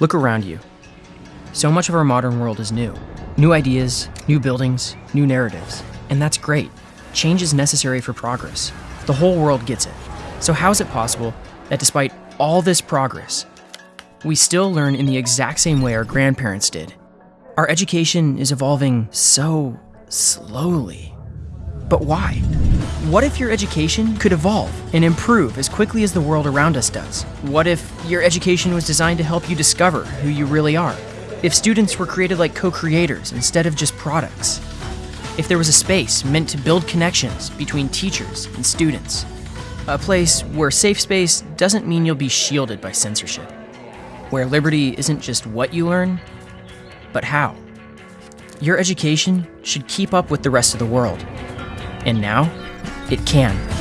Look around you. So much of our modern world is new. New ideas, new buildings, new narratives. And that's great. Change is necessary for progress. The whole world gets it. So, how is it possible that despite all this progress, we still learn in the exact same way our grandparents did? Our education is evolving so slowly. But why? What if your education could evolve and improve as quickly as the world around us does? What if your education was designed to help you discover who you really are? If students were created like co creators instead of just products? If there was a space meant to build connections between teachers and students? A place where safe space doesn't mean you'll be shielded by censorship. Where liberty isn't just what you learn, but how. Your education should keep up with the rest of the world. And now, it can.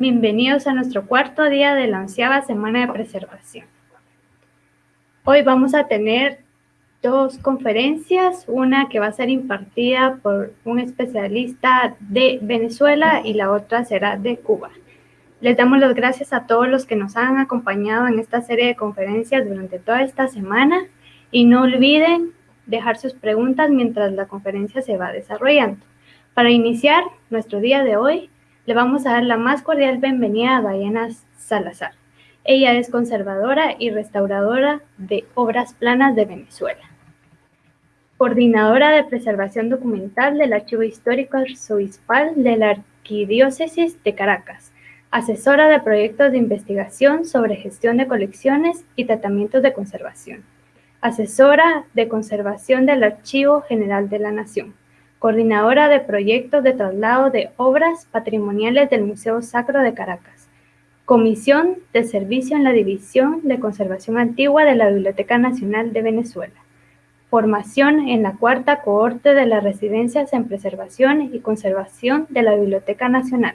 Bienvenidos a nuestro cuarto día de la onceava semana de preservación. Hoy vamos a tener dos conferencias, una que va a ser impartida por un especialista de Venezuela y la otra será de Cuba. Les damos las gracias a todos los que nos han acompañado en esta serie de conferencias durante toda esta semana y no olviden dejar sus preguntas mientras la conferencia se va desarrollando. Para iniciar nuestro día de hoy, le vamos a dar la más cordial bienvenida a Diana Salazar. Ella es conservadora y restauradora de obras planas de Venezuela. Coordinadora de preservación documental del Archivo Histórico Arzobispal de la Arquidiócesis de Caracas. Asesora de proyectos de investigación sobre gestión de colecciones y tratamientos de conservación. Asesora de conservación del Archivo General de la Nación coordinadora de proyectos de traslado de obras patrimoniales del Museo Sacro de Caracas, Comisión de Servicio en la División de Conservación Antigua de la Biblioteca Nacional de Venezuela, formación en la cuarta cohorte de las residencias en preservación y conservación de la Biblioteca Nacional,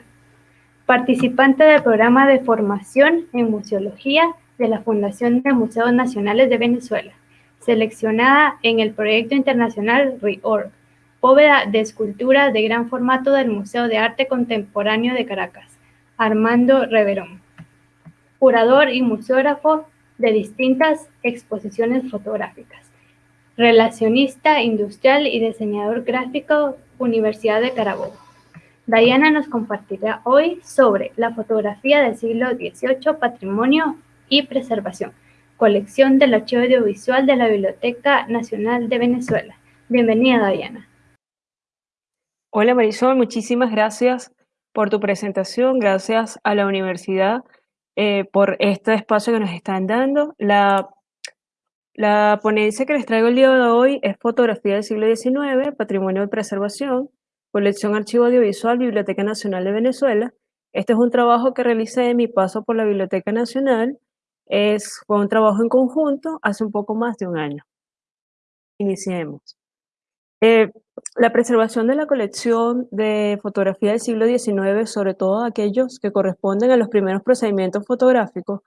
participante del programa de formación en museología de la Fundación de Museos Nacionales de Venezuela, seleccionada en el proyecto internacional REORG, Bóveda de escultura de gran formato del Museo de Arte Contemporáneo de Caracas, Armando Reverón. Curador y museógrafo de distintas exposiciones fotográficas. Relacionista industrial y diseñador gráfico, Universidad de Carabobo. Diana nos compartirá hoy sobre la fotografía del siglo XVIII, patrimonio y preservación, colección del Archivo Audiovisual de la Biblioteca Nacional de Venezuela. Bienvenida, Diana. Hola Marisol, muchísimas gracias por tu presentación, gracias a la universidad eh, por este espacio que nos están dando. La, la ponencia que les traigo el día de hoy es Fotografía del siglo XIX, Patrimonio de Preservación, Colección Archivo Audiovisual, Biblioteca Nacional de Venezuela. Este es un trabajo que realicé en mi paso por la Biblioteca Nacional. Es, fue un trabajo en conjunto hace un poco más de un año. Iniciemos. Eh, la preservación de la colección de fotografía del siglo XIX, sobre todo aquellos que corresponden a los primeros procedimientos fotográficos,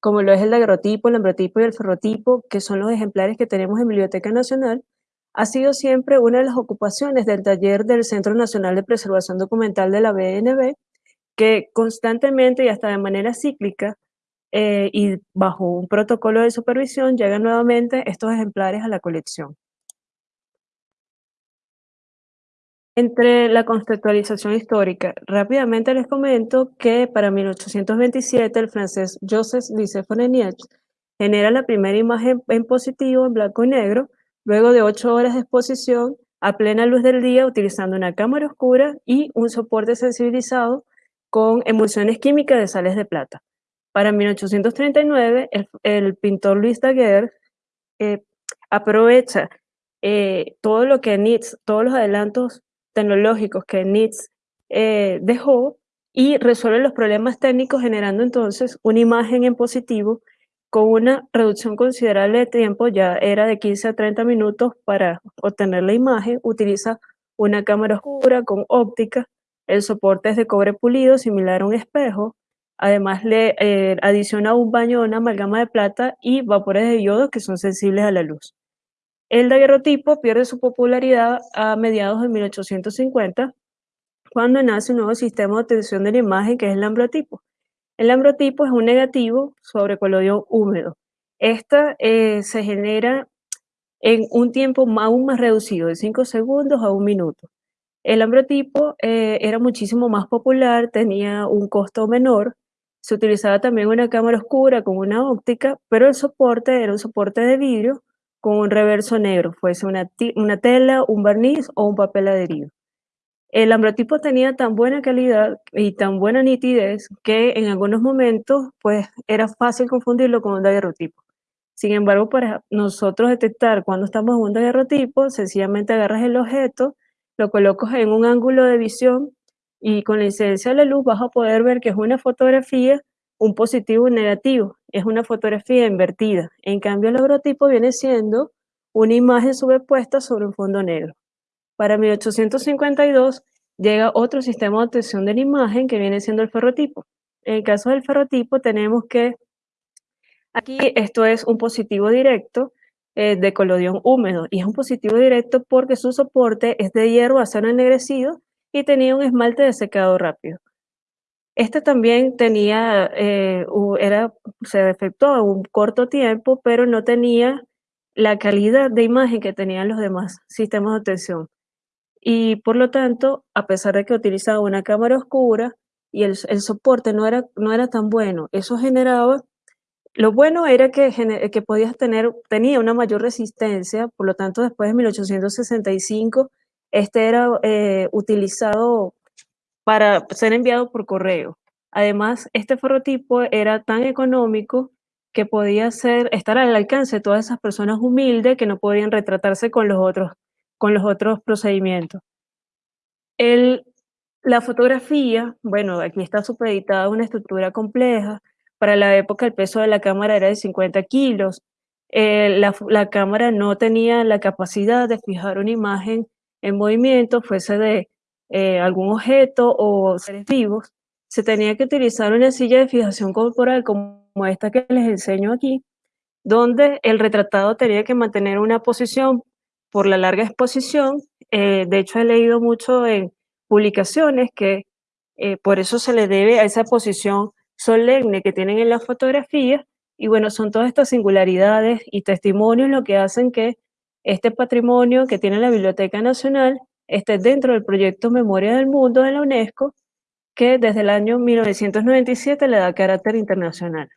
como lo es el daguerrotipo, el ambrotipo y el ferrotipo, que son los ejemplares que tenemos en Biblioteca Nacional, ha sido siempre una de las ocupaciones del taller del Centro Nacional de Preservación Documental de la BNB, que constantemente y hasta de manera cíclica eh, y bajo un protocolo de supervisión llegan nuevamente estos ejemplares a la colección. Entre la conceptualización histórica, rápidamente les comento que para 1827 el francés Joseph Nicéphore Niepce genera la primera imagen en positivo en blanco y negro, luego de ocho horas de exposición a plena luz del día utilizando una cámara oscura y un soporte sensibilizado con emulsiones químicas de sales de plata. Para 1839, el, pintor Luis Daguerre eh, aprovecha eh, todo lo que Nietzsche, todos los adelantos tecnológicos que NITS eh, dejó y resuelve los problemas técnicos generando entonces una imagen en positivo con una reducción considerable de tiempo, ya era de 15 a 30 minutos para obtener la imagen, utiliza una cámara oscura con óptica, el soporte es de cobre pulido similar a un espejo, además le eh, adiciona un baño de una amalgama de plata y vapores de yodo que son sensibles a la luz. El daguerrotipo pierde su popularidad a mediados de 1850, cuando nace un nuevo sistema de obtención de la imagen que es el ambrotipo. El ambrotipo es un negativo sobre colodión húmedo. Esta eh, se genera en un tiempo aún más reducido, de 5 segundos a un minuto. El ambrotipo eh, era muchísimo más popular, tenía un costo menor, se utilizaba también una cámara oscura con una óptica, pero el soporte era un soporte de vidrio con un reverso negro, fuese una, tela, un barniz o un papel adherido. El ambrotipo tenía tan buena calidad y tan buena nitidez que en algunos momentos pues era fácil confundirlo con un daguerrotipo. Sin embargo, para nosotros detectar cuando estamos en un daguerrotipo, sencillamente agarras el objeto, lo colocas en un ángulo de visión y con la incidencia de la luz vas a poder ver que es una fotografía, un positivo y un negativo. Es una fotografía invertida. En cambio, el daguerrotipo viene siendo una imagen sobrepuesta sobre un fondo negro. Para 1852 llega otro sistema de obtención de la imagen que viene siendo el ferrotipo. En el caso del ferrotipo tenemos que aquí esto es un positivo directo eh, de colodión húmedo y es un positivo directo porque su soporte es de hierro acero ennegrecido y tenía un esmalte de secado rápido. Este también tenía, eh, era, se efectuó en un corto tiempo, pero no tenía la calidad de imagen que tenían los demás sistemas de obtención y por lo tanto, a pesar de que utilizaba una cámara oscura y el, soporte no era, no era tan bueno, eso generaba, lo bueno era que, que podías tener, tenía una mayor resistencia, por lo tanto después de 1865 este era eh, utilizado para ser enviado por correo. Además, este ferrotipo era tan económico que podía ser, estar al alcance de todas esas personas humildes que no podían retratarse con los otros con los otros procedimientos. La fotografía, bueno, aquí está supeditada una estructura compleja. Para la época el peso de la cámara era de 50 kilos. La, cámara no tenía la capacidad de fijar una imagen en movimiento, fuese de eh, algún objeto o seres vivos. Se tenía que utilizar una silla de fijación corporal como esta que les enseño aquí, donde el retratado tenía que mantener una posición por la larga exposición. Eh, de hecho, he leído mucho en publicaciones que eh, por eso se le debe a esa posición solemne que tienen en las fotografías. Y bueno, son todas estas singularidades y testimonios lo que hacen que este patrimonio que tiene la Biblioteca Nacional esté dentro del proyecto Memoria del Mundo de la UNESCO, que desde el año 1997 le da carácter internacional.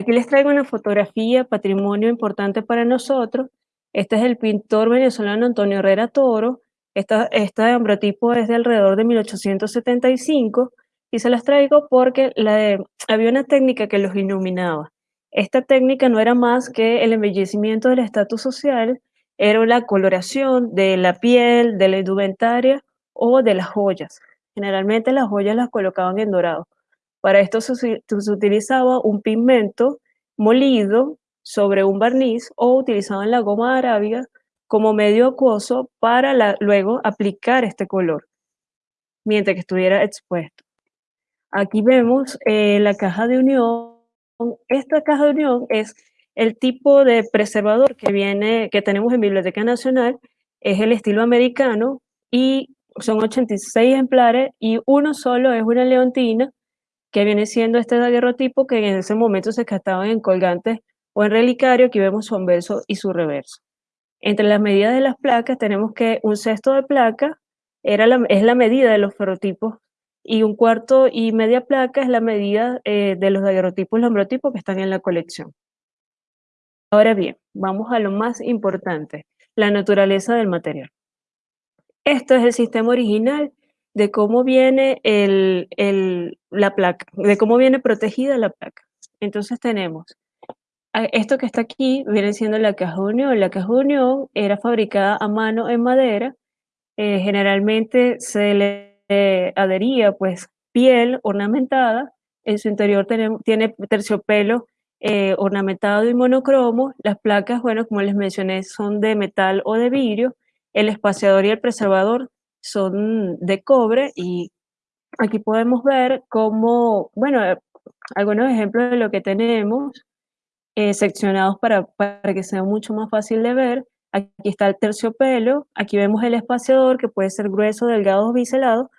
Aquí les traigo una fotografía, patrimonio importante para nosotros, este es el pintor venezolano Antonio Herrera Toro. Esta, este ambrotipo es de alrededor de 1875 y se las traigo porque había una técnica que los iluminaba. Esta técnica no era más que el embellecimiento del estatus social, era la coloración de la piel, de la indumentaria o de las joyas. Generalmente las joyas las colocaban en dorado. Para esto se, utilizaba un pigmento molido sobre un barniz o utilizaban la goma arábiga como medio acuoso para luego aplicar este color, mientras que estuviera expuesto. Aquí vemos eh, la caja de unión. Esta caja de unión es el tipo de preservador que, viene, que tenemos en Biblioteca Nacional, es el estilo americano y son 86 ejemplares y uno solo es una leontina que viene siendo este daguerrotipo que en ese momento se gastaban en colgantes o en relicario, aquí vemos su anverso y su reverso. Entre las medidas de las placas tenemos que un sexto de placa es la medida de los ferrotipos y un cuarto y media placa es la medida eh, de los daguerrotipos y ambrotipos que están en la colección. Ahora bien, vamos a lo más importante, la naturaleza del material. Esto es el sistema original de cómo viene la placa, de cómo viene protegida la placa. Entonces tenemos esto que está aquí viene siendo la caja unión. La caja unión era fabricada a mano en madera. Eh, generalmente se le adhería pues piel ornamentada en su interior tiene terciopelo eh, ornamentado y monocromo. Las placas, bueno, como les mencioné, son de metal o de vidrio. El espaciador y el preservador son de cobre y aquí podemos ver cómo, bueno, algunos ejemplos de lo que tenemos eh, seccionados para, que sea mucho más fácil de ver. Aquí está el terciopelo, aquí vemos el espaciador que puede ser grueso, delgado o biselado,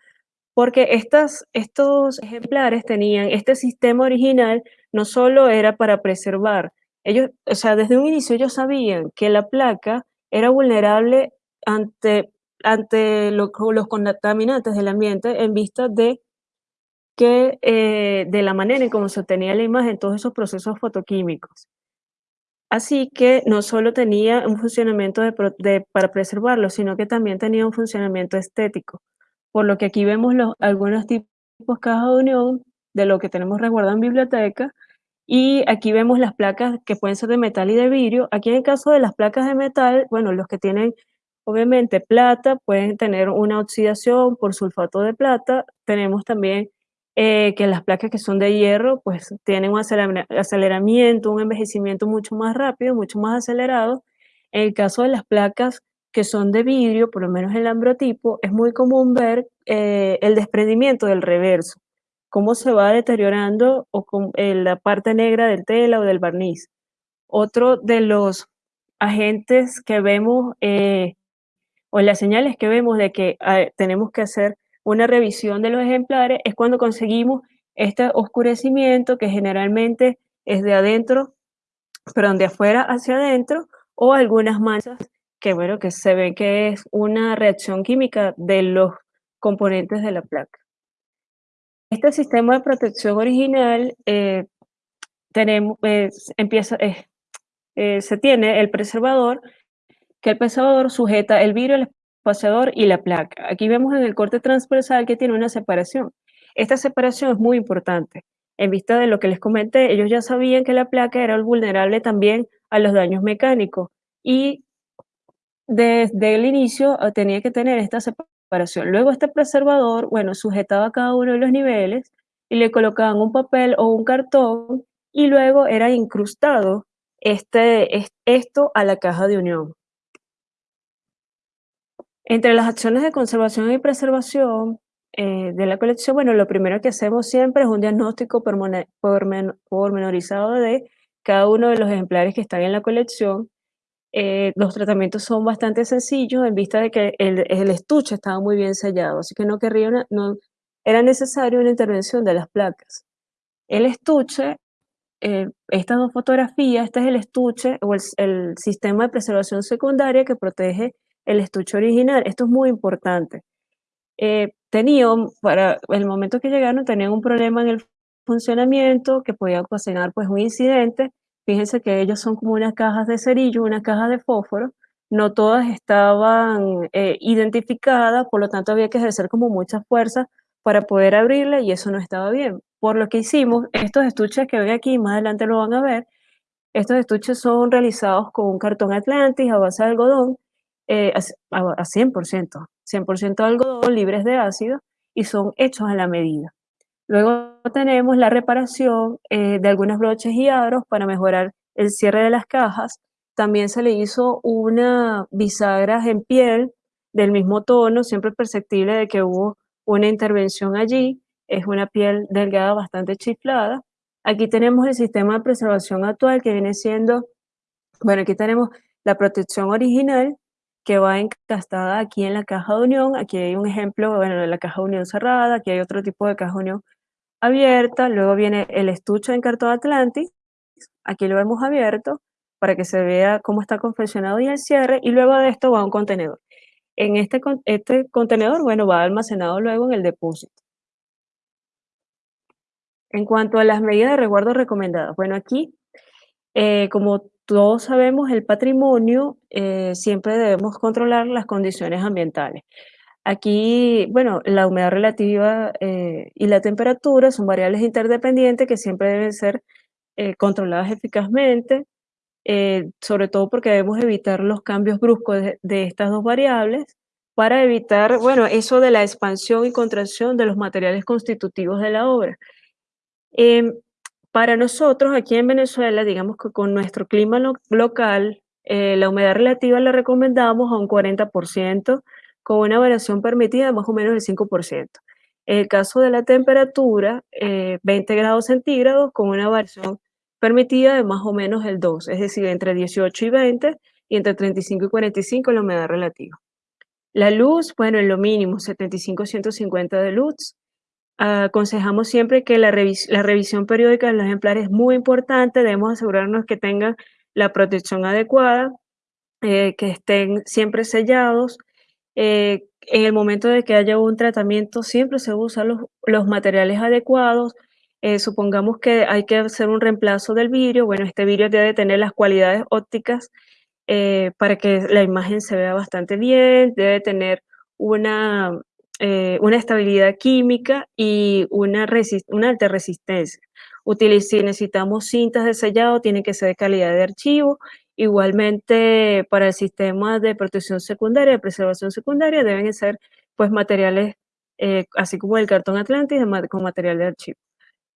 porque estas, estos ejemplares tenían este sistema original, no solo era para preservar, ellos, o sea, desde un inicio ellos sabían que la placa era vulnerable ante, ante los contaminantes del ambiente en vista de que eh, de la manera en cómo se obtenía la imagen, todos esos procesos fotoquímicos. Así que no solo tenía un funcionamiento para preservarlo, sino que también tenía un funcionamiento estético. Por lo que aquí vemos los, algunos tipos caja de unión de lo que tenemos resguardado en biblioteca, y aquí vemos las placas que pueden ser de metal y de vidrio. Aquí en el caso de las placas de metal, bueno, los que tienen obviamente plata pueden tener una oxidación por sulfato de plata. Tenemos también eh, que las placas que son de hierro pues tienen un aceleramiento, un envejecimiento mucho más rápido, mucho más acelerado. En el caso de las placas que son de vidrio, por lo menos el ambrotipo, es muy común ver eh, el desprendimiento del reverso, cómo se va deteriorando o con, eh, la parte negra del tela o del barniz. Otro de los agentes que vemos o las señales que vemos de que tenemos que hacer una revisión de los ejemplares es cuando conseguimos este oscurecimiento que generalmente es de adentro, perdón, de afuera hacia adentro, o algunas manchas que, bueno, que se ve que es una reacción química de los componentes de la placa. Este sistema de protección original eh, eh, se tiene el preservador, que el preservador sujeta el vidrio, el espaciador y la placa. Aquí vemos en el corte transversal que tiene una separación. Esta separación es muy importante. En vista de lo que les comenté, ellos ya sabían que la placa era vulnerable también a los daños mecánicos y desde el inicio ah, tenía que tener esta separación. Luego este preservador, bueno, sujetaba cada uno de los niveles y le colocaban un papel o un cartón y luego era incrustado este, esto a la caja de unión. Entre las acciones de conservación y preservación eh, de la colección, bueno, lo primero que hacemos siempre es un diagnóstico pormenorizado de cada uno de los ejemplares que están en la colección. Eh, los tratamientos son bastante sencillos en vista de que el, estuche estaba muy bien sellado, así que no, querría era necesario una intervención de las placas. El estuche, eh, estas dos fotografías, este es el estuche o el, el sistema de preservación secundaria que protege el estuche original. Esto es muy importante. Eh, tenían, para el momento que llegaron, tenían un problema en el funcionamiento que podía ocasionar pues un incidente. Fíjense que ellos son como unas cajas de cerillo, unas cajas de fósforo. No todas estaban eh, identificadas, por lo tanto había que ejercer como mucha fuerza para poder abrirla y eso no estaba bien. Por lo que hicimos, estos estuches que ven aquí, más adelante lo van a ver, estos estuches son realizados con un cartón Atlantis a base de algodón eh, a, 100%, 100% algodón, libres de ácido y son hechos a la medida. Luego tenemos la reparación eh, de algunos broches y aros para mejorar el cierre de las cajas. También se le hizo una bisagra en piel del mismo tono, siempre perceptible de que hubo una intervención allí. Es una piel delgada bastante chiflada. Aquí tenemos el sistema de preservación actual que viene siendo, bueno, aquí tenemos la protección original que va encastada aquí en la caja de unión. Aquí hay un ejemplo, bueno, de la caja de unión cerrada, aquí hay otro tipo de caja de unión abierta, luego viene el estuche en cartón Atlantis, aquí lo hemos abierto para que se vea cómo está confeccionado y el cierre, y luego de esto va un contenedor. En este, este contenedor, bueno, va almacenado luego en el depósito. En cuanto a las medidas de resguardo recomendadas, bueno, aquí, eh, como todos sabemos, el patrimonio, eh, siempre debemos controlar las condiciones ambientales. Aquí, bueno, la humedad relativa eh, y la temperatura son variables interdependientes que siempre deben ser eh, controladas eficazmente, sobre todo porque debemos evitar los cambios bruscos de, de, estas dos variables para evitar, bueno, eso de la expansión y contracción de los materiales constitutivos de la obra. Em, para nosotros aquí en Venezuela, digamos que con nuestro clima local, eh, la humedad relativa la recomendamos a un 40%, con una variación permitida de más o menos del 5%. En el caso de la temperatura, 20 eh, grados centígrados con una variación permitida de más o menos el 2, es decir, entre 18 y 20 y entre 35 y 45 la humedad relativa. La luz, bueno, en lo mínimo, 75-150 de luz. aconsejamos siempre que la, la, revisión periódica de los ejemplares es muy importante, debemos asegurarnos que tengan la protección adecuada, eh, que estén siempre sellados. Eh, en el momento de que haya un tratamiento, siempre se usan los, materiales adecuados. Eh, supongamos que hay que hacer un reemplazo del vidrio. Bueno, este vidrio debe tener las cualidades ópticas para que la imagen se vea bastante bien, debe tener una, una estabilidad química y una, alta resistencia si necesitamos cintas de sellado, tiene que ser de calidad de archivo. Igualmente, para el sistema de protección secundaria, de preservación secundaria, deben ser pues materiales, eh, así como el cartón Atlantis, con material de archivo.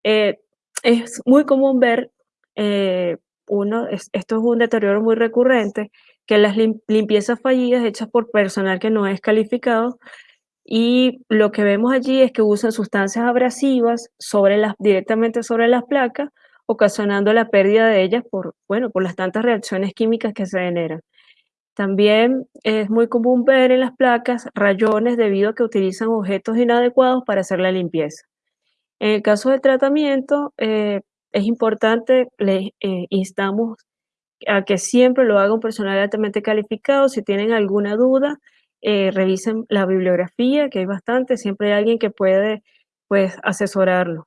Eh, es muy común ver, eh, uno, esto es un deterioro muy recurrente, que las limpiezas fallidas hechas por personal que no es calificado y lo que vemos allí es que usan sustancias abrasivas sobre las, directamente sobre las placas, ocasionando la pérdida de ellas por, bueno, por las tantas reacciones químicas que se generan. También es muy común ver en las placas rayones debido a que utilizan objetos inadecuados para hacer la limpieza. En el caso del tratamiento, eh, es importante, le eh, instamos a que siempre lo haga un personal altamente calificado. Si tienen alguna duda, eh, revisen la bibliografía, que hay bastante, siempre hay alguien que puede pues, asesorarlos.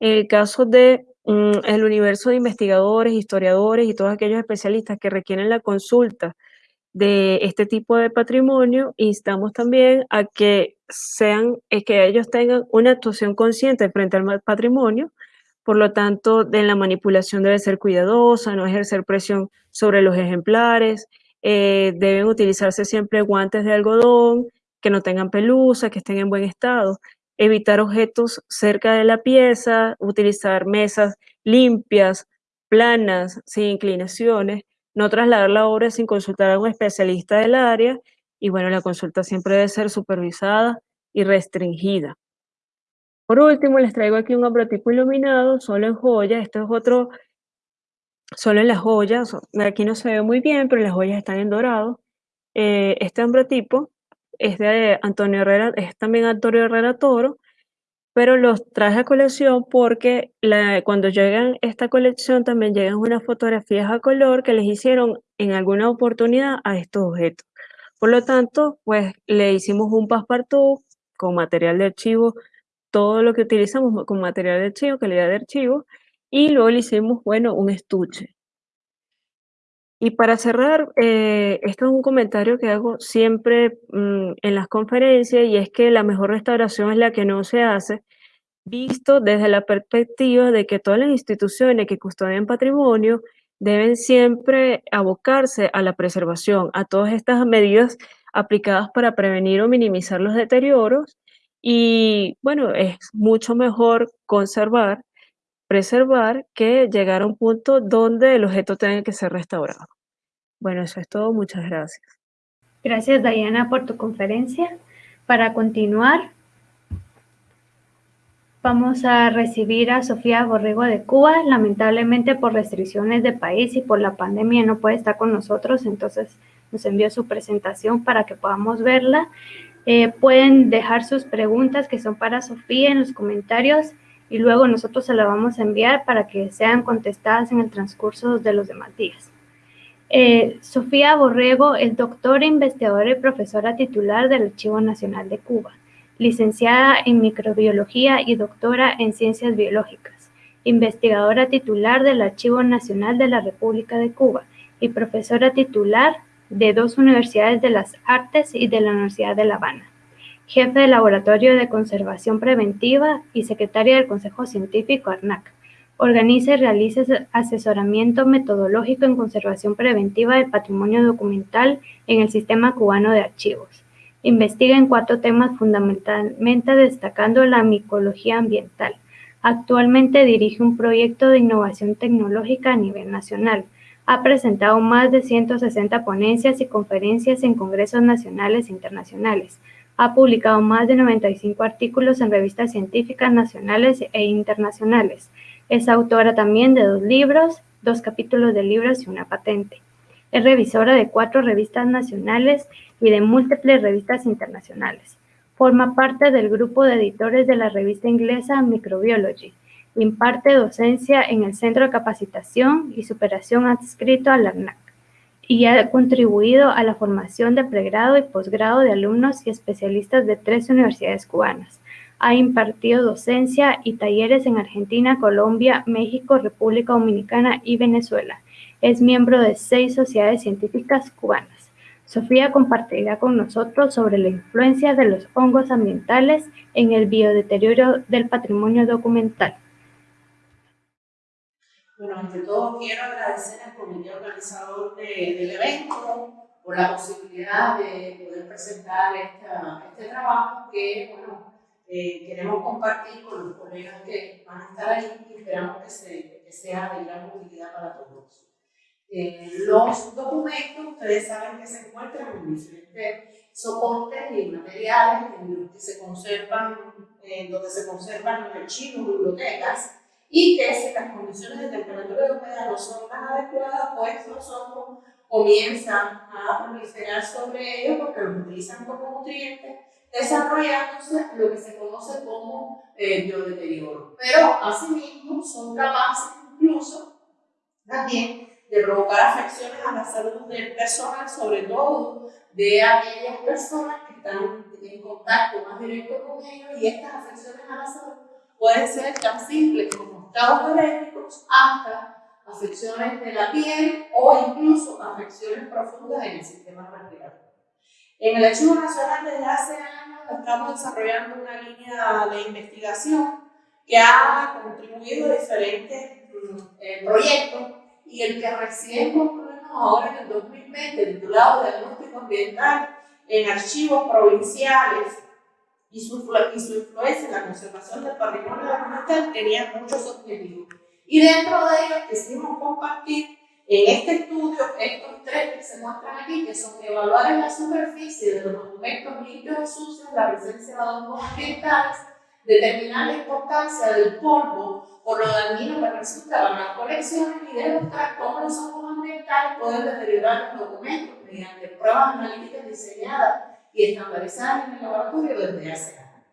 En el caso de el universo de investigadores, historiadores y todos aquellos especialistas que requieren la consulta de este tipo de patrimonio, instamos también a que sean, es que ellos tengan una actuación consciente frente al patrimonio, por lo tanto, de la manipulación debe ser cuidadosa, no ejercer presión sobre los ejemplares, eh, deben utilizarse siempre guantes de algodón, que no tengan pelusa, que estén en buen estado. Evitar objetos cerca de la pieza, utilizar mesas limpias, planas, sin inclinaciones, no trasladar la obra sin consultar a un especialista del área y bueno, la consulta siempre debe ser supervisada y restringida. Por último, les traigo aquí un ambrotipo iluminado, solo en joya. Esto es otro solo en las joyas, aquí no se ve muy bien, pero las joyas están en dorado. Eh, este ambrotipo es de Antonio Herrera, es también Antonio Herrera Toro, pero los traje a colección porque cuando llegan esta colección también llegan unas fotografías a color que les hicieron en alguna oportunidad a estos objetos. Por lo tanto, pues le hicimos un passepartout con material de archivo, todo lo que utilizamos con material de archivo, calidad de archivo, y luego le hicimos, bueno, un estuche. Y para cerrar, eh, esto es un comentario que hago siempre mm, en las conferencias y es que la mejor restauración es la que no se hace, visto desde la perspectiva de que todas las instituciones que custodian patrimonio deben siempre abocarse a la preservación, a todas estas medidas aplicadas para prevenir o minimizar los deterioros. Y bueno, es mucho mejor conservar preservar que llegar a un punto donde el objeto tenga que ser restaurado. Bueno, eso es todo. Muchas gracias. Gracias, Diana, por tu conferencia. Para continuar, vamos a recibir a Sofía Borrego de Cuba. Lamentablemente, por restricciones de país y por la pandemia, no puede estar con nosotros, entonces nos envió su presentación para que podamos verla. Eh, pueden dejar sus preguntas que son para Sofía en los comentarios y luego nosotros se la vamos a enviar para que sean contestadas en el transcurso de los demás días. Eh, Sofía Borrego es doctora, investigadora y profesora titular del Archivo Nacional de Cuba, licenciada en microbiología y doctora en ciencias biológicas, investigadora titular del Archivo Nacional de la República de Cuba y profesora titular de dos universidades de las artes y de la Universidad de La Habana jefe del Laboratorio de Conservación Preventiva y secretaria del Consejo Científico ARNAC. Organiza y realiza asesoramiento metodológico en conservación preventiva del patrimonio documental en el Sistema Cubano de Archivos. Investiga en cuatro temas fundamentalmente destacando la micología ambiental, Actualmente dirige un proyecto de innovación tecnológica a nivel nacional. Ha presentado más de 160 ponencias y conferencias en congresos nacionales e internacionales. Ha publicado más de 95 artículos en revistas científicas nacionales e internacionales. Es autora también de dos libros, dos capítulos de libros y una patente. Es revisora de cuatro revistas nacionales y de múltiples revistas internacionales. Forma parte del grupo de editores de la revista inglesa Microbiology. Imparte docencia en el Centro de Capacitación y Superación adscrito a la ARNAC y ha contribuido a la formación de pregrado y posgrado de alumnos y especialistas de tres universidades cubanas. Ha impartido docencia y talleres en Argentina, Colombia, México, República Dominicana y Venezuela. Es miembro de seis sociedades científicas cubanas. Sofía compartirá con nosotros sobre la influencia de los hongos ambientales en el biodeterioro del patrimonio documental. Bueno, ante todo quiero agradecer al comité organizador del evento por la posibilidad de poder presentar este trabajo que bueno, eh, queremos compartir con los colegas que van a estar ahí y esperamos que, que sea de gran utilidad para todos. Eh, los documentos, ustedes saben que se encuentran en diferentes soportes y materiales en los que se conservan, en donde se conservan archivos, bibliotecas, y que si las condiciones de temperatura y humedad no son las adecuadas, pues los hongos comienzan a proliferar sobre ellos porque los utilizan como nutrientes, desarrollándose lo que se conoce como eh, biodeterioro. Pero asimismo son capaces incluso también de provocar afecciones a la salud del personal, sobre todo de aquellas personas que están en contacto más directo con ellos y estas afecciones a la salud pueden ser tan simples como estados alérgicos hasta afecciones de la piel o incluso afecciones profundas en el sistema respiratorio. En el Archivo Nacional desde hace años estamos desarrollando una línea de investigación que ha contribuido a diferentes mm, eh, proyectos y el que recién concluimos ahora en el 2020, titulado Diagnóstico Ambiental en Archivos Provinciales y su, y su influencia en la conservación del patrimonio documental, tenía muchos objetivos. Y dentro de ellos quisimos compartir en este estudio estos tres que se muestran aquí, que son evaluar en la superficie de los documentos limpios y sucios la presencia de hongos ambientales, determinar la importancia del polvo por lo dañino que resulta para las colecciones y demostrar cómo los hongos ambientales pueden deteriorar los documentos mediante pruebas analíticas diseñadas y estandarizadas en el laboratorio desde hace años.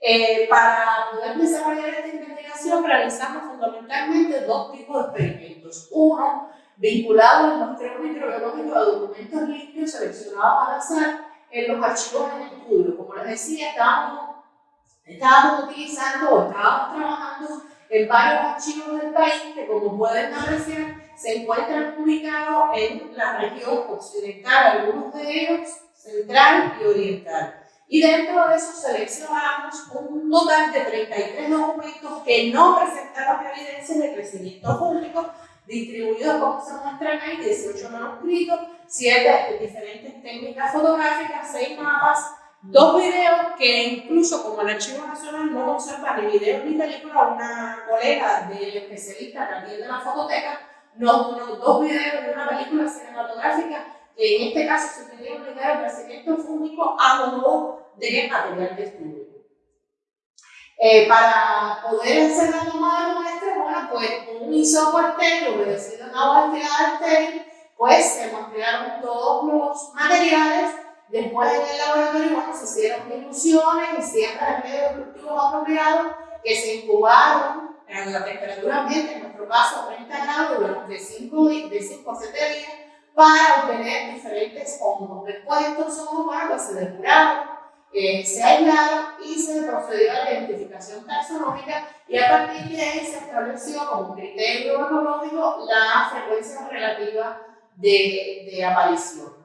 Eh, para poder desarrollar esta investigación realizamos fundamentalmente dos tipos de experimentos. Uno, vinculado al muestreo microbiológico de documentos limpios seleccionados al azar en los archivos en estudio. Como les decía, estábamos Estábamos utilizando o estábamos trabajando en varios archivos del país que como pueden apreciar se encuentran ubicados en la región occidental, algunos de ellos central y oriental. Y dentro de eso seleccionamos un total de 33 documentos que no presentaron evidencia de crecimiento público, distribuidos como se muestran ahí, 18 manuscritos, 7 diferentes técnicas fotográficas, 6 mapas, Dos videos que incluso como el Archivo Nacional no conserva ni videos ni películas, una colega del especialista que atiende la fototeca nos donó dos videos de una película cinematográfica que en este caso se pudieron ligar el crecimiento fúngico a modo de material de estudio. Eh, para poder hacer la toma de muestras, bueno, pues con un isopo estéril obedecido a una hoja estéril, pues se muestrearon todos los materiales Después en el laboratorio bueno, se hicieron diluciones y siempre en medios cultivos apropiados que se incubaron en la temperatura ambiente, en nuestro caso a 30 grados, durante 5 de a 7 días para obtener diferentes hongos. Después estos hongos bueno, se depuraron, eh, se aislaron y se procedió a la identificación taxonómica y a partir de ahí se estableció como criterio ecológico la frecuencia relativa de, de aparición.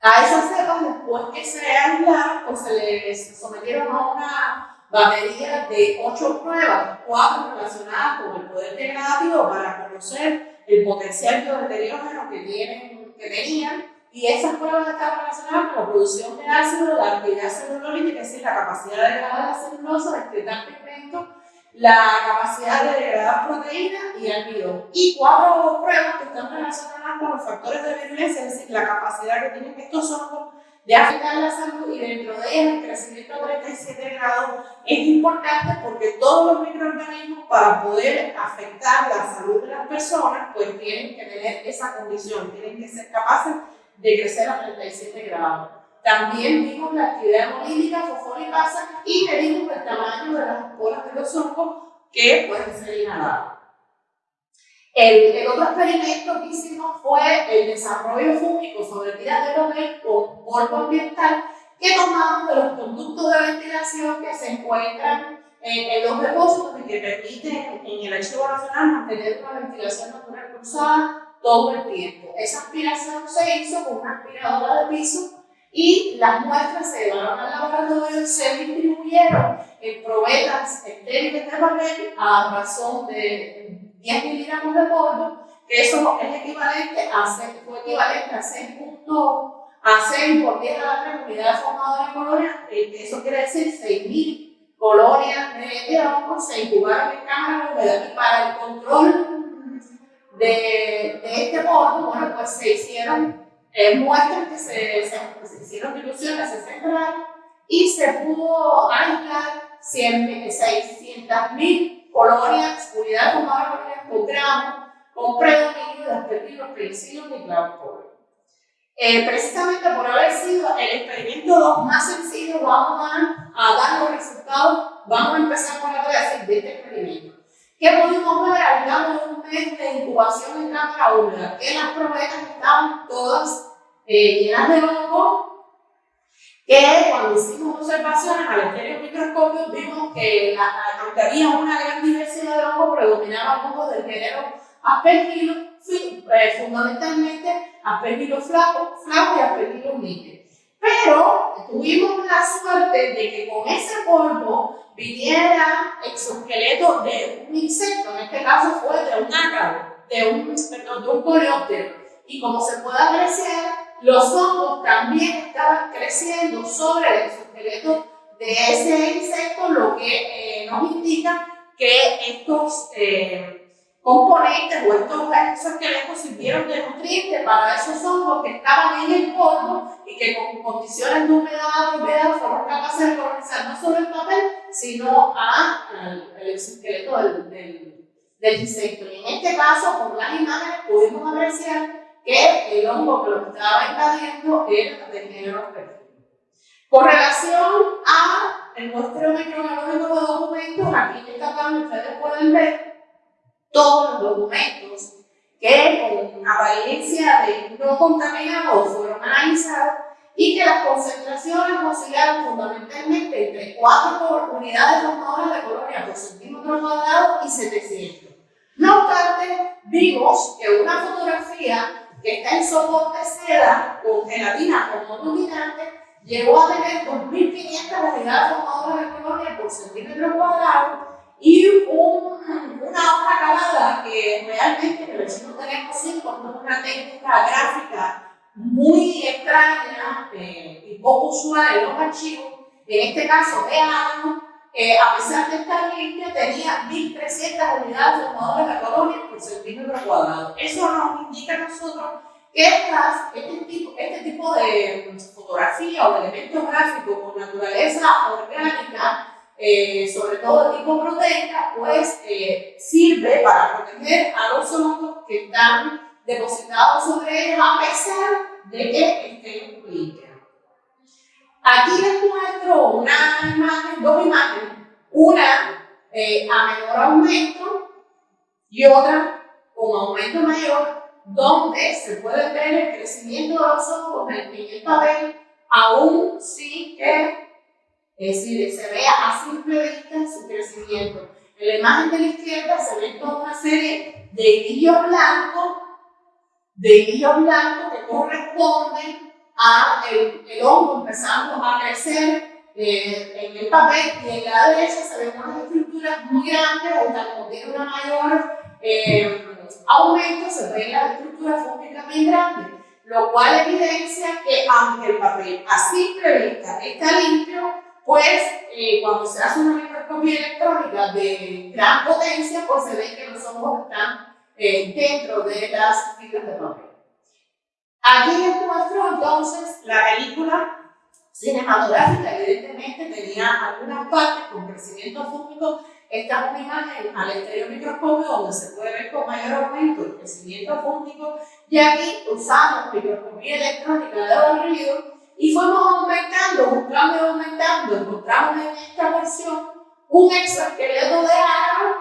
A esas cepas, después que se aislaron, pues se les sometieron a una batería de ocho pruebas, cuatro relacionadas con el poder degradativo para conocer el potencial biodeteriógeno que, tienen, que tenían y esas pruebas están relacionadas con la producción de ácido, la actividad celulolítica, es decir, la capacidad de degradar la celulosa, excretar pigmento, la capacidad de degradar proteínas y almidón. Y cuatro pruebas que están relacionadas con los factores de virulencia, es decir, la capacidad que tienen estos hongos de afectar la salud y dentro de ellas el crecimiento a 37 grados es importante porque todos los microorganismos para poder afectar la salud de las personas pues tienen que tener esa condición, tienen que ser capaces de crecer a 37 grados. También vimos la actividad hemolítica, fosfolipasa y medimos el tamaño de las esporas de los hongos que pueden ser inhalados. El, el, otro experimento que hicimos fue el desarrollo fúngico sobre tiras de papel con polvo ambiental que tomamos de los conductos de ventilación que se encuentran en, en los depósitos y que permiten en el Archivo Nacional mantener una ventilación natural cruzada todo el tiempo. Esa aspiración se hizo con una aspiradora de piso y las muestras se llevaron al laboratorio y se distribuyeron en probetas estériles de papel a razón de 10 miligramos de polvo, que eso es equivalente a, fue equivalente a 6 puntos, a 6 por 10 a la 3 unidades formadoras de colonias, eso quiere decir 6.000 colonias de, de hongos se incubaron en cámara húmeda y para el control de, de este polvo, bueno, pues se hicieron eh, muestras que se, se, se hicieron diluciones 60 grados y se pudo aislar 600.000 formadoras de colonias por gramo, con predominio de aspergilos, penicillos y clavipol. Eh, precisamente por haber sido el experimento 2 más sencillo, vamos a, a, dar los resultados, vamos a empezar con la decir de este experimento. ¿Qué pudimos ver al cabo de un mes de incubación en cámara húmeda? Que las probetas estaban todas eh, llenas de hongo, que cuando hicimos observaciones al estéreo microscopio vimos que la, aunque había una gran diversidad de hongos, predominaban hongos del género aspergillus, eh, fundamentalmente aspergillus flaco, flaco y aspergillus níquel. Pero tuvimos la suerte de que con ese polvo viniera exoesqueleto de un insecto, en este caso fue de un ácaro, de un, perdón, de un coleóptero. Y como se puede apreciar, los hongos también estaban creciendo sobre el exoesqueleto de ese insecto, lo que eh, nos indica que estos eh, componentes o estos exoesqueletos sirvieron de nutriente para esos hongos que estaban en el polvo y que con condiciones de humedad fueron capaces de colonizar no solo el papel, sino al exoesqueleto del, del, del insecto. Y en este caso, por las imágenes, pudimos apreciar que el hongo que lo estaba invadiendo era de género. Con relación a el muestreo microbiológico de documentos, aquí en esta tabla ustedes pueden ver todos los documentos que con apariencia de no contaminados fueron analizados y que las concentraciones oscilaron fundamentalmente entre 4 unidades formadoras de colonia por centímetro cuadrado y 700. No obstante, vimos que una fotografía está en soporte seda con gelatina como dominante, llegó a tener 2.500 unidades formadoras de colonia por centímetro cuadrado y un, una hoja calada que realmente en el vecino tenemos 5 es una técnica gráfica muy extraña eh, y poco usual en los archivos, en este caso de eh, a pesar de estar limpia, tenía 1.300 unidades formadoras de colonia por centímetro cuadrado. Eso nos indica a nosotros que este, tipo, este tipo de fotografía o de elementos gráficos con naturaleza orgánica, eh, sobre todo de tipo proteica, pues eh, sirve para proteger a los hongos que están depositados sobre ellos a pesar de que estén limpios. Aquí les muestro una imagen, dos imágenes, una eh, a menor aumento y otra con aumento mayor, donde se puede ver el crecimiento de los hongos en el papel, aún sin que es decir, se vea a simple vista su crecimiento. En la imagen de la izquierda se ve toda una serie de hilillos blancos, de hilillos blancos que corresponden a el, el hongo empezando a crecer eh, en el papel y en la derecha se ven unas estructuras muy grandes, o como tiene una mayor eh, aumento, se ven las estructuras fúngicas bien grandes. lo cual evidencia que aunque el papel a simple vista está limpio, pues eh, cuando se hace una microscopía electrónica de gran potencia, pues se ve que los hongos están eh, dentro de las fibras de papel. Aquí les muestro entonces la película cinematográfica, evidentemente tenía algunas partes con crecimiento fúngico. Esta es una imagen al exterior microscopio donde se puede ver con mayor aumento el crecimiento fúngico y aquí usamos microscopía electrónica de barrido y fuimos aumentando, buscando y aumentando, encontramos en esta versión un exoesqueleto de árbol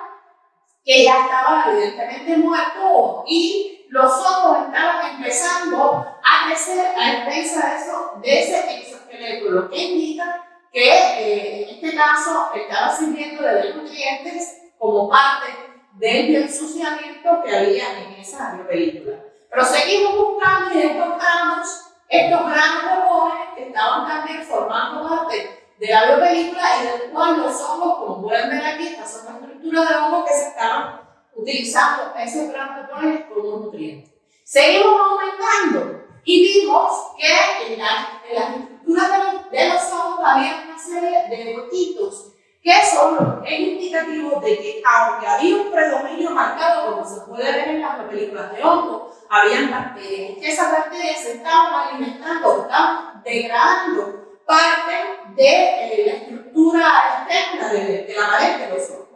que ya estaba evidentemente muerto y los ojos estaban empezando a crecer a expensa de, eso, de ese exoesqueleto, lo que indica que eh, en este caso estaba sirviendo de nutrientes como parte del bioensuciamiento que había en esa película. Pero seguimos buscando y encontramos estos granos jóvenes que estaban también formando parte de la biopelícula y del cual los hongos, como pueden ver aquí, estas son estructuras de hongos que se estaban utilizando granos de jóvenes como nutrientes. Seguimos aumentando y vimos que en, la, en las estructuras de, de los hongos había una serie de huequitos que son es indicativo de que aunque había un predominio marcado, como se puede ver en las películas de hongo, habían bacterias, que esas bacterias se estaban alimentando, estaban degradando parte de eh, la estructura externa de, de, la pared de los hongos.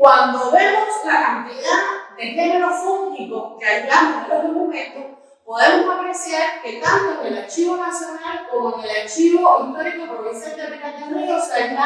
Cuando vemos la cantidad de géneros fúngicos que hallamos en los documentos, podemos apreciar que tanto en el Archivo Nacional como en el Archivo Histórico Provincial de Minas del Río se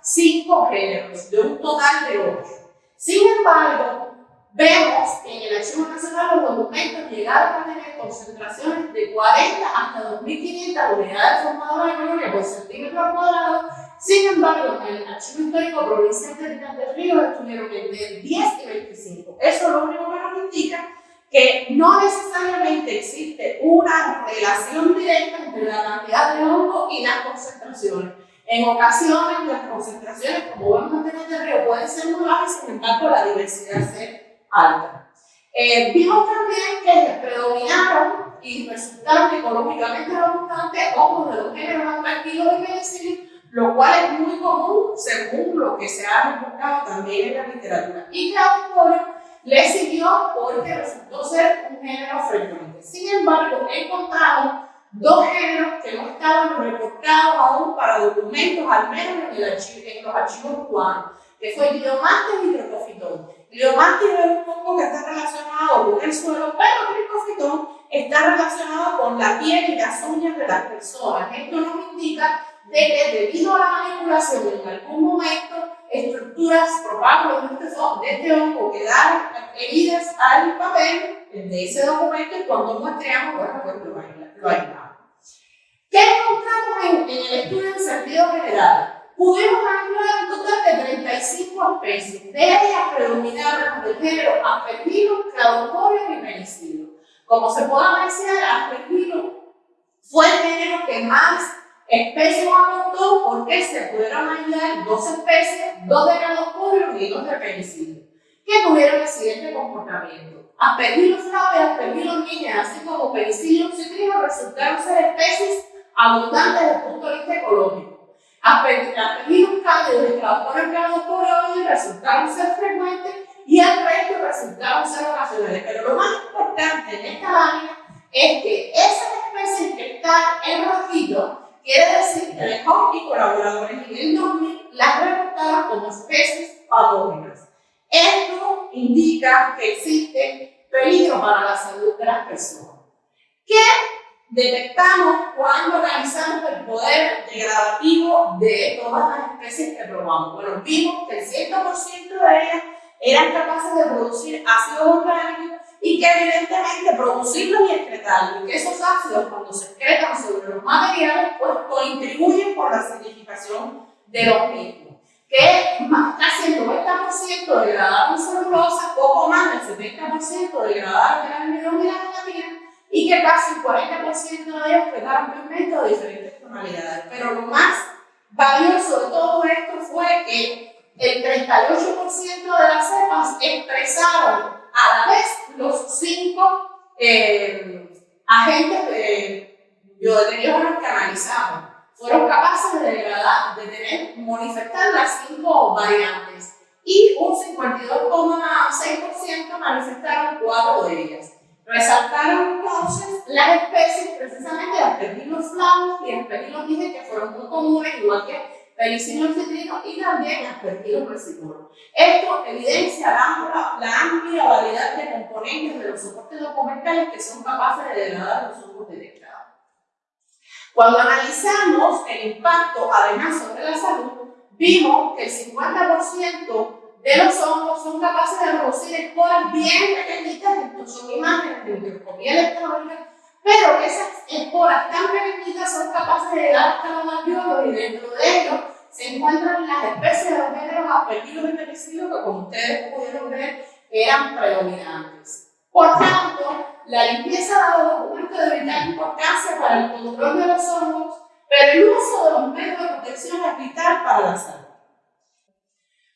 cinco géneros, de un total de ocho. Sin embargo, vemos que en el Archivo Nacional los documentos llegaron a tener concentraciones de 40 hasta 2.500 unidades formadoras de colonia por centímetro cuadrado. Sin embargo, en el Archivo Histórico Provincial de Minas del Río estuvieron entre 10 y 25. Eso lo único que nos indica que no necesariamente existe una relación directa entre la cantidad de hongo y las concentraciones. En ocasiones las concentraciones, como vemos en el río, pueden ser muy bajas, sin embargo la diversidad ser alta. Eh, vimos también que predominaron y resultaron económicamente abundantes hongos de los géneros atractivos y penicilio, lo cual es muy común según lo que se ha buscado también en la literatura. Y Claudio le siguió porque resultó ser un género frecuente. Sin embargo, encontramos dos géneros que no estaban reportados aún para documentos, al menos en, el archivo, en los archivos cubanos, que fue Gliomastis y Tricofitón. Gliomastis es un hongo que está relacionado con el suelo, pero Tricofitón está relacionado con la piel y las uñas de las personas. Esto nos indica de que debido a la manipulación en algún momento estructuras probables de este, de este hongo quedaron heridas al papel de ese documento y cuando muestreamos, bueno, pues lo, aislamos. ¿Qué encontramos en, el estudio en sentido general? Pudimos aislar un total de 35 especies. De ellas predominaron del género Aspergillus, Cladosporium y Penicillium. Como se puede apreciar, Aspergillus fue el género que más Especies adoptó porque se pudieron aislar dos especies, dos de y dos de penicilio, que tuvieron el siguiente comportamiento. Aspergillus flave y Aspergillus niña, así como Penicillium citrino, resultaron ser especies abundantes desde el punto de vista ecológico. Aspergillus cálidos y Cadosporium cadosporium resultaron ser frecuentes y el resto resultaron ser ocasionales. Pero lo más importante en esta lámina es que esas especies que están en rojito Quiere decir que Lejón y colaboradores en el 2000 las reportaron como especies patógenas. Esto indica que existe peligro para la salud de las personas. ¿Qué detectamos cuando analizamos el poder degradativo de todas las especies que probamos? Bueno, vimos que el 100% de ellas eran capaces de producir ácidos orgánicos y que evidentemente producirlos y excretarlos, que esos ácidos cuando se excretan sobre los materiales, pues contribuyen por la acidificación de los mismos, que casi el 90% degradaron celulosa, poco más del 70% degradaron el almidón y la gelatina, y que casi el 40% de ellos quedaron pigmentos de diferentes tonalidades. Pero lo más valioso de todo esto fue que el 38% de las cepas expresaron a la vez los cinco eh, agentes de biodeterioro que analizamos fueron capaces de degradar, de tener, manifestar las cinco variantes y un 52,6% manifestaron cuatro de ellas. Resaltaron entonces las especies, precisamente de aspergillus flavus y aspergillus dije que fueron muy comunes, igual que penicillium citrino y también aspergillus residuos. Esto evidencia la, la, amplia variedad de componentes de los soportes documentales que son capaces de degradar los hongos detectados. Cuando analizamos el impacto, además, sobre la salud, vimos que el 50% de los hongos son capaces de reducir esporas bien pequeñitas, esto son imágenes de microscopía electrónica, pero esas esporas tan pequeñitas son capaces de dar hasta los y dentro de ellos se encuentran las especies de los géneros apellidos y penicilio que como ustedes pudieron ver eran predominantes. Por tanto, la limpieza de los documentos de vital importancia para el control de los hongos, pero el uso de los métodos de protección es vital para la salud.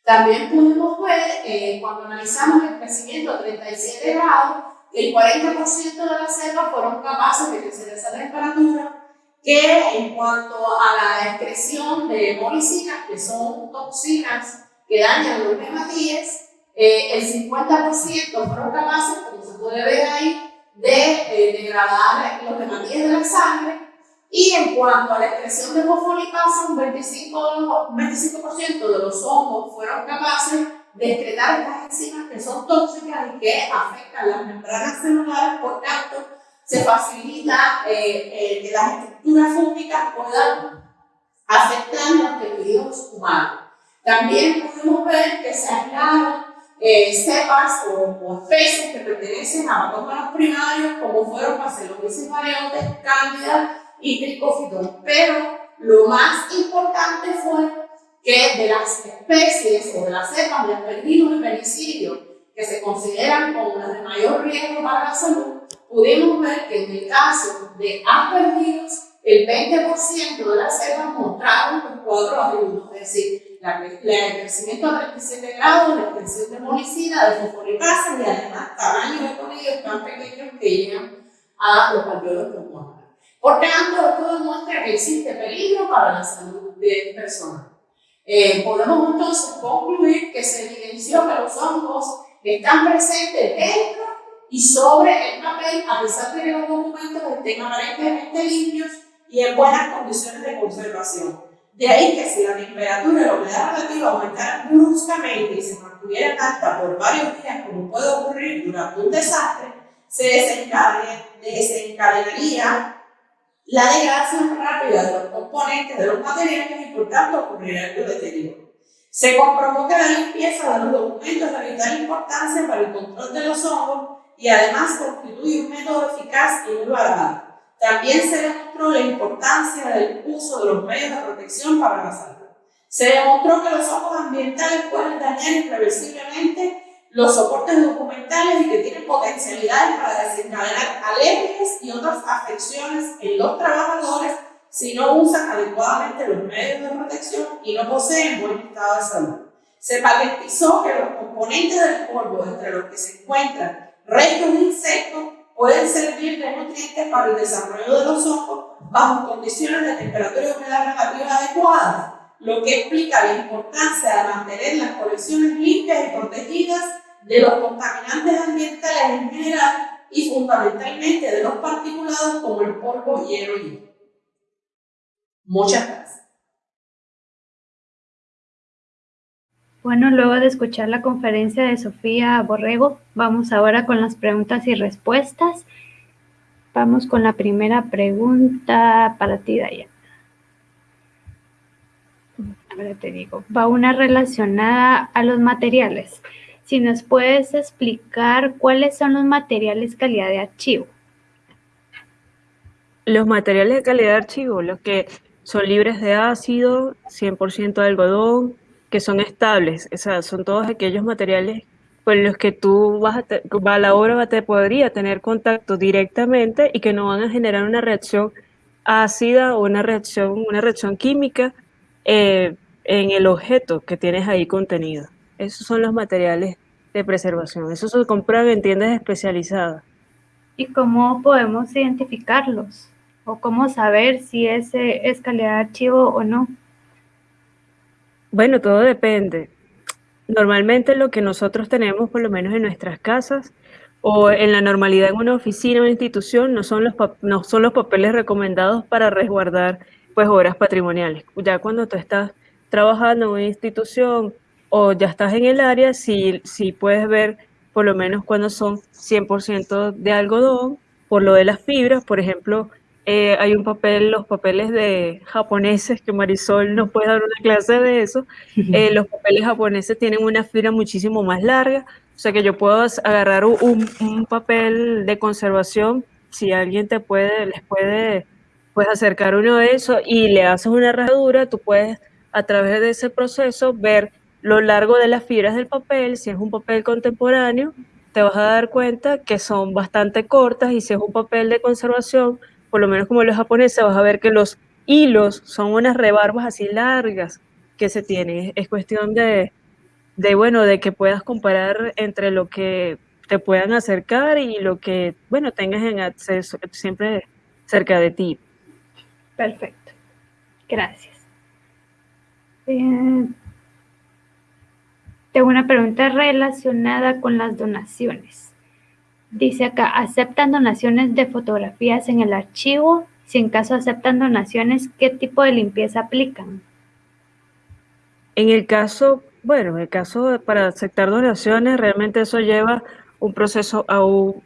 También pudimos ver, eh, cuando analizamos el crecimiento a 37 grados, el 40% de las selvas fueron capaces de crecer a esa temperatura, que en cuanto a la excreción de molicinas, que son toxinas que dañan los hematíes, eh, el 50% fueron capaces, como se puede ver ahí, de eh, degradar los hematíes de la sangre. Y en cuanto a la expresión de fosfolipasa, un 25%, 25 de los hongos fueron capaces de excretar estas enzimas que son tóxicas y que afectan las membranas celulares, por tanto, se facilita eh, eh, que las estructuras fúngicas puedan afectar los tejidos humanos. También pudimos ver que se aislaron eh, cepas o, especies que pertenecen a patógenos primarios, como fueron Pacelomices variotes, Cándida, y tricófitos. Pero lo más importante fue que de las especies o de las cepas de aspergillus y penicilio que se consideran como las de mayor riesgo para la salud, pudimos ver que en el caso de aspergillus, el 20% de las cepas mostraron los cuatro atributos, es decir, la, el crecimiento a 37 grados, la expresión de molicina, de fosfolipasa y además tamaño de conillos tan pequeños que llegan a los alveolos pulmonares. Por tanto, esto demuestra que existe peligro para la salud de personas. Eh, podemos entonces concluir que se evidenció que los hongos están presentes dentro y sobre el papel, a pesar de que los documentos estén aparentemente limpios y en buenas condiciones de conservación. De ahí que si la temperatura y la humedad relativa aumentaran bruscamente y se mantuvieran alta por varios días, como puede ocurrir durante un desastre, se desencadenaría la degradación rápida de los componentes de los materiales y por tanto ocurrirá el deterioro. Se comprobó que la limpieza de los documentos de vital importancia para el control de los hongos y además constituye un método eficaz y barato. También se demostró la importancia del uso de los medios de protección para la salud. Se demostró que los hongos ambientales pueden dañar irreversiblemente los soportes documentales y que tienen potencialidades para desencadenar alergias y otras afecciones en los trabajadores si no usan adecuadamente los medios de protección y no poseen buen estado de salud. Se patentizó que los componentes del polvo, entre los que se encuentran restos de insectos, pueden servir de nutrientes para el desarrollo de los hongos bajo condiciones de temperatura y humedad relativa adecuadas, lo que explica la importancia de mantener las colecciones limpias y protegidas de los contaminantes ambientales en general y fundamentalmente de los particulados como el polvo, hielo y. Muchas gracias. Bueno, luego de escuchar la conferencia de Sofía Borrego, vamos ahora con las preguntas y respuestas. Vamos con la primera pregunta para ti, Daya. Ahora te digo, va una relacionada a los materiales si nos puedes explicar cuáles son los materiales calidad de archivo. Los materiales de calidad de archivo, los que son libres de ácido, 100% de algodón, que son estables, o sea, son todos aquellos materiales con los que tú vas a, a la hora te podría tener contacto directamente y que no van a generar una reacción ácida o una reacción, una reacción química eh, en el objeto que tienes ahí contenido. Esos son los materiales de preservación. Eso se compra en tiendas especializadas. ¿Y cómo podemos identificarlos? ¿O cómo saber si ese es calidad de archivo o no? Bueno, todo depende. Normalmente lo que nosotros tenemos, por lo menos en nuestras casas o en la normalidad en una oficina o una institución, no son los, no son los papeles recomendados para resguardar pues obras patrimoniales. Ya cuando tú estás trabajando en una institución o ya estás en el área, sí, sí puedes ver por lo menos cuando son 100% de algodón, por lo de las fibras, por ejemplo, eh, hay un papel, los papeles de japoneses, que Marisol nos puede dar una clase de eso. Eh, los papeles japoneses tienen una fibra muchísimo más larga, o sea que yo puedo agarrar un, un papel de conservación, si alguien te puede, les puede pues, acercar uno de esos y le haces una rajadura, tú puedes a través de ese proceso ver lo largo de las fibras del papel, si es un papel contemporáneo, te vas a dar cuenta que son bastante cortas y si es un papel de conservación, por lo menos como los japoneses, vas a ver que los hilos son unas rebarbas así largas que se tienen. Es cuestión de, bueno, de que puedas comparar entre lo que te puedan acercar y lo que, bueno, tengas en acceso siempre cerca de ti. Perfecto. Gracias. Eh, tengo una pregunta relacionada con las donaciones. Dice acá, ¿aceptan donaciones de fotografías en el archivo? Si en caso aceptan donaciones, ¿qué tipo de limpieza aplican? En el caso, bueno, en el caso para aceptar donaciones, realmente eso lleva un proceso a un,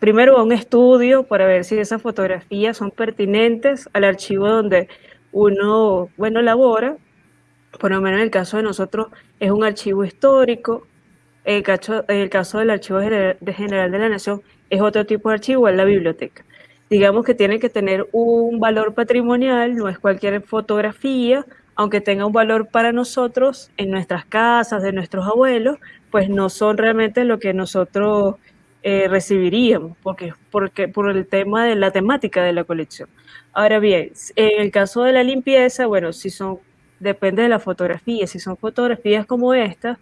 primero a un estudio para ver si esas fotografías son pertinentes al archivo donde uno, bueno, labora. Por lo menos en el caso de nosotros es un archivo histórico, el caso, el caso del Archivo General de la Nación es otro tipo de archivo, es la biblioteca. Digamos que tiene que tener un valor patrimonial, no es cualquier fotografía, aunque tenga un valor para nosotros en nuestras casas, de nuestros abuelos, pues no son realmente lo que nosotros eh, recibiríamos, porque, porque por el tema de la temática de la colección. Ahora bien, en el caso de la limpieza, bueno, si son, depende de la fotografía, si son fotografías como estas,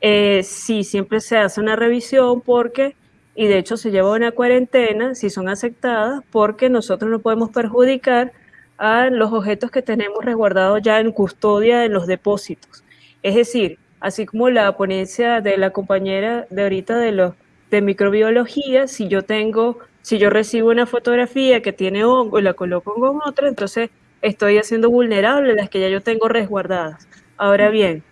eh, sí, siempre se hace una revisión porque, y de hecho se lleva una cuarentena, si son aceptadas, porque nosotros no podemos perjudicar a los objetos que tenemos resguardados ya en custodia en los depósitos. Es decir, así como la ponencia de la compañera de ahorita de, los, de microbiología, si yo tengo, si yo recibo una fotografía que tiene hongo y la coloco con otra, entonces estoy haciendo vulnerable las que ya yo tengo resguardadas. Ahora bien,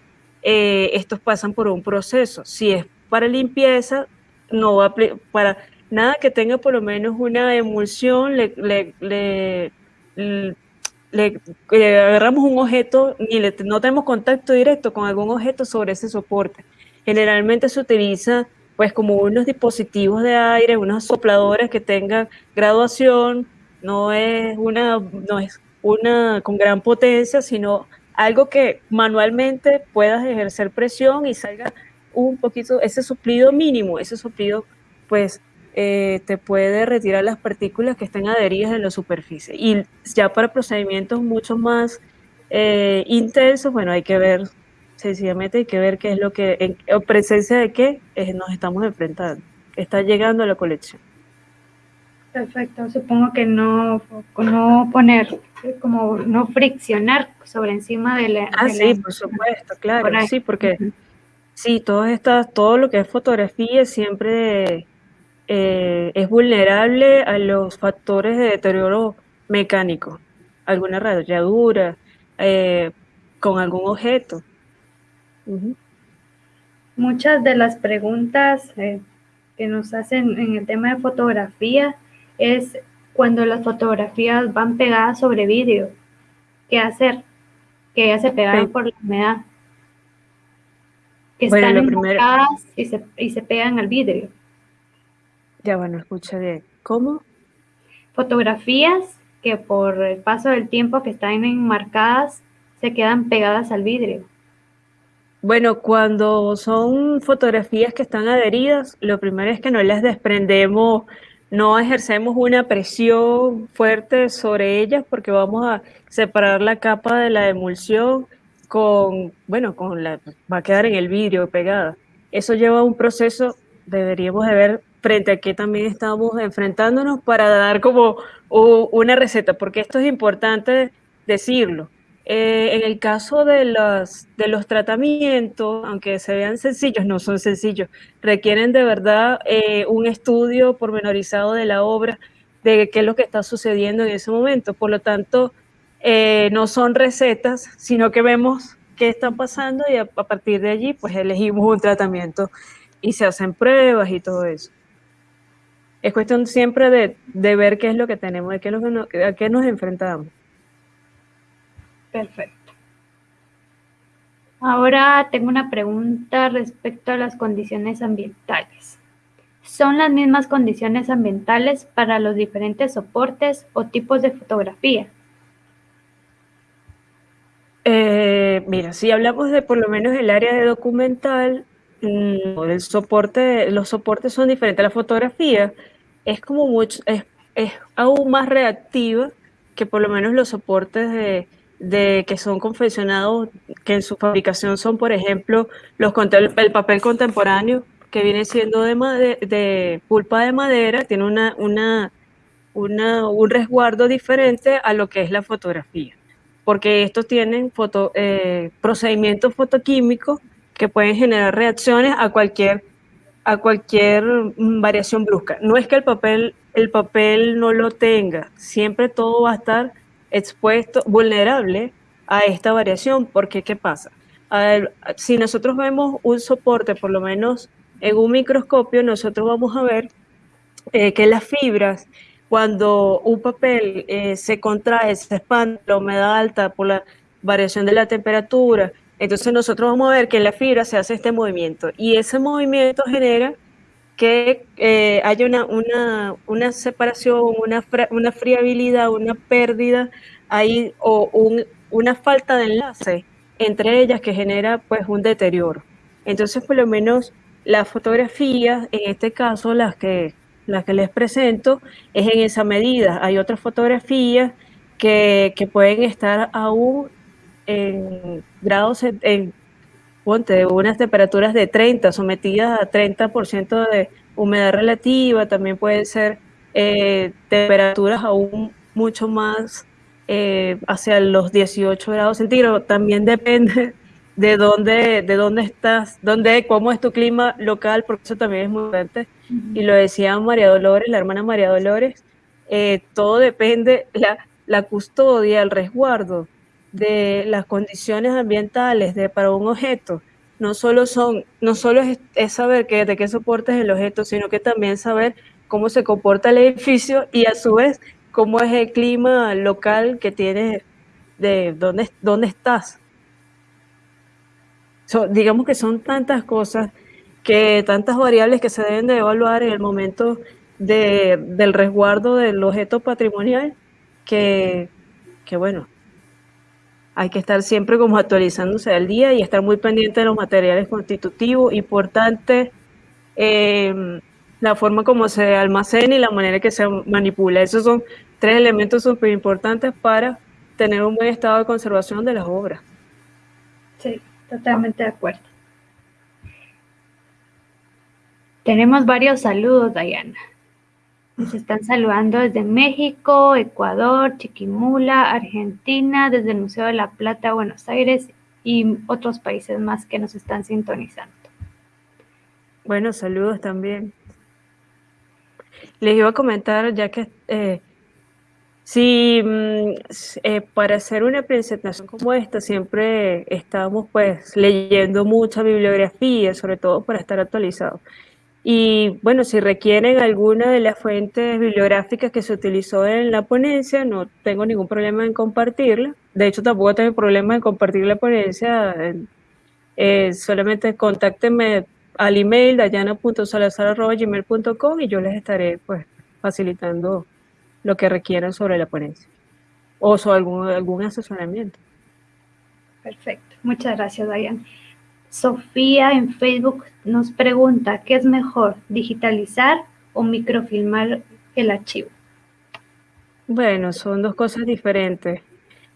eh, estos pasan por un proceso. Si es para limpieza, no va para nada que tenga por lo menos una emulsión, le, le, agarramos un objeto y no tenemos contacto directo con algún objeto sobre ese soporte. Generalmente se utiliza pues como unos dispositivos de aire, unas sopladoras que tengan graduación, no es una, no es una con gran potencia, sino algo que manualmente puedas ejercer presión y salga un poquito, ese suplido mínimo, ese suplido pues eh, te puede retirar las partículas que estén adheridas en la superficie. Y ya para procedimientos mucho más eh, intensos, bueno, hay que ver, sencillamente hay que ver qué es lo que, en, presencia de qué nos estamos enfrentando. Está llegando a la colección. Perfecto, supongo que no, no poner, como no friccionar sobre encima de la... Ah, sí, por supuesto, claro, sí, porque sí, todas estas, todo lo que es fotografía siempre eh, es vulnerable a los factores de deterioro mecánico, alguna rayadura, eh, con algún objeto. Muchas de las preguntas eh, que nos hacen en el tema de fotografía es cuando las fotografías van pegadas sobre vidrio. ¿Qué hacer? Que ya se pegaron por la humedad. Que están enfocadas y se, y se pegan al vidrio. Ya bueno, escucha. ¿Cómo? Fotografías que por el paso del tiempo que están enmarcadas se quedan pegadas al vidrio. Bueno, cuando son fotografías que están adheridas, lo primero es que no las desprendemos no ejercemos una presión fuerte sobre ellas porque vamos a separar la capa de la emulsión con, bueno, con la, va a quedar en el vidrio pegada. Eso lleva un proceso, deberíamos de ver frente a qué también estamos enfrentándonos para dar como una receta, porque esto es importante decirlo. Eh, en el caso de los, de los tratamientos, aunque se vean sencillos, no son sencillos, requieren de verdad eh, un estudio pormenorizado de la obra, de qué es lo que está sucediendo en ese momento. Por lo tanto, eh, no son recetas, sino que vemos qué está pasando y a, partir de allí, pues elegimos un tratamiento y se hacen pruebas y todo eso. Es cuestión siempre de, ver qué es lo que tenemos, a qué nos enfrentamos. Perfecto. Ahora tengo una pregunta respecto a las condiciones ambientales. ¿Son las mismas condiciones ambientales para los diferentes soportes o tipos de fotografía? Eh, mira, si hablamos de por lo menos el área de documental, mm, el soporte, los soportes son diferentes. La fotografía es como mucho, es, es aún más reactiva que por lo menos los soportes de, de que son confeccionados, que en su fabricación son, por ejemplo, los, el papel contemporáneo, que viene siendo de, de pulpa de madera, tiene una, una, una, un resguardo diferente a lo que es la fotografía, porque estos tienen foto, eh, procedimientos fotoquímicos que pueden generar reacciones a cualquier, a cualquier variación brusca. No es que el papel, el papel no lo tenga, siempre todo va a estar expuesto, vulnerable a esta variación, porque ¿qué pasa? si nosotros vemos un soporte, por lo menos en un microscopio, nosotros vamos a ver eh, que las fibras, cuando un papel eh, se contrae, se expande, la humedad alta por la variación de la temperatura, entonces nosotros vamos a ver que en la fibra se hace este movimiento y ese movimiento genera que eh, haya una, una, una, separación, una, una friabilidad, una pérdida ahí o una falta de enlace entre ellas que genera pues un deterioro. Entonces, por lo menos las fotografías, en este caso las que, las que les presento, es en esa medida. Hay otras fotografías que, que pueden estar aún en grados, ponte, unas temperaturas de 30, sometidas a 30% de humedad relativa, también pueden ser eh, temperaturas aún mucho más eh, hacia los 18 grados centígrados, también depende de dónde, de dónde estás, dónde, cómo es tu clima local, porque eso también es muy importante. Y lo decía María Dolores, la hermana María Dolores, eh, todo depende, la, la custodia, el resguardo de las condiciones ambientales de, para un objeto no solo son, no solo es, saber que, de qué soporte es el objeto, sino que también saber cómo se comporta el edificio y a su vez cómo es el clima local que tienes, de dónde, dónde estás. digamos que son tantas cosas, que tantas variables que se deben de evaluar en el momento de, del resguardo del objeto patrimonial, que, que bueno, hay que estar siempre como actualizándose al día y estar muy pendiente de los materiales constitutivos. Importante em, la forma como se almacena y la manera que se manipula. Esos son tres elementos súper importantes para tener un buen estado de conservación de las obras. Sí, totalmente de acuerdo. Tenemos varios saludos, Diana. Nos están saludando desde México, Ecuador, Chiquimula, Argentina, desde el Museo de la Plata, Buenos Aires y otros países más que nos están sintonizando. Bueno, saludos también. Les iba a comentar, ya que eh, si mm, eh, para hacer una presentación como esta siempre estamos pues leyendo mucha bibliografía, sobre todo para estar actualizados. Y bueno, si requieren alguna de las fuentes bibliográficas que se utilizó en la ponencia, no tengo ningún problema en compartirla. De hecho, tampoco tengo problema en compartir la ponencia. Eh, solamente contáctenme al email dayana.salazar.gmail.com y yo les estaré pues facilitando lo que requieran sobre la ponencia o sobre algún, algún asesoramiento. Perfecto. Muchas gracias, Dayana. Sofía en Facebook nos pregunta, ¿qué es mejor, digitalizar o microfilmar el archivo? Bueno, son dos cosas diferentes.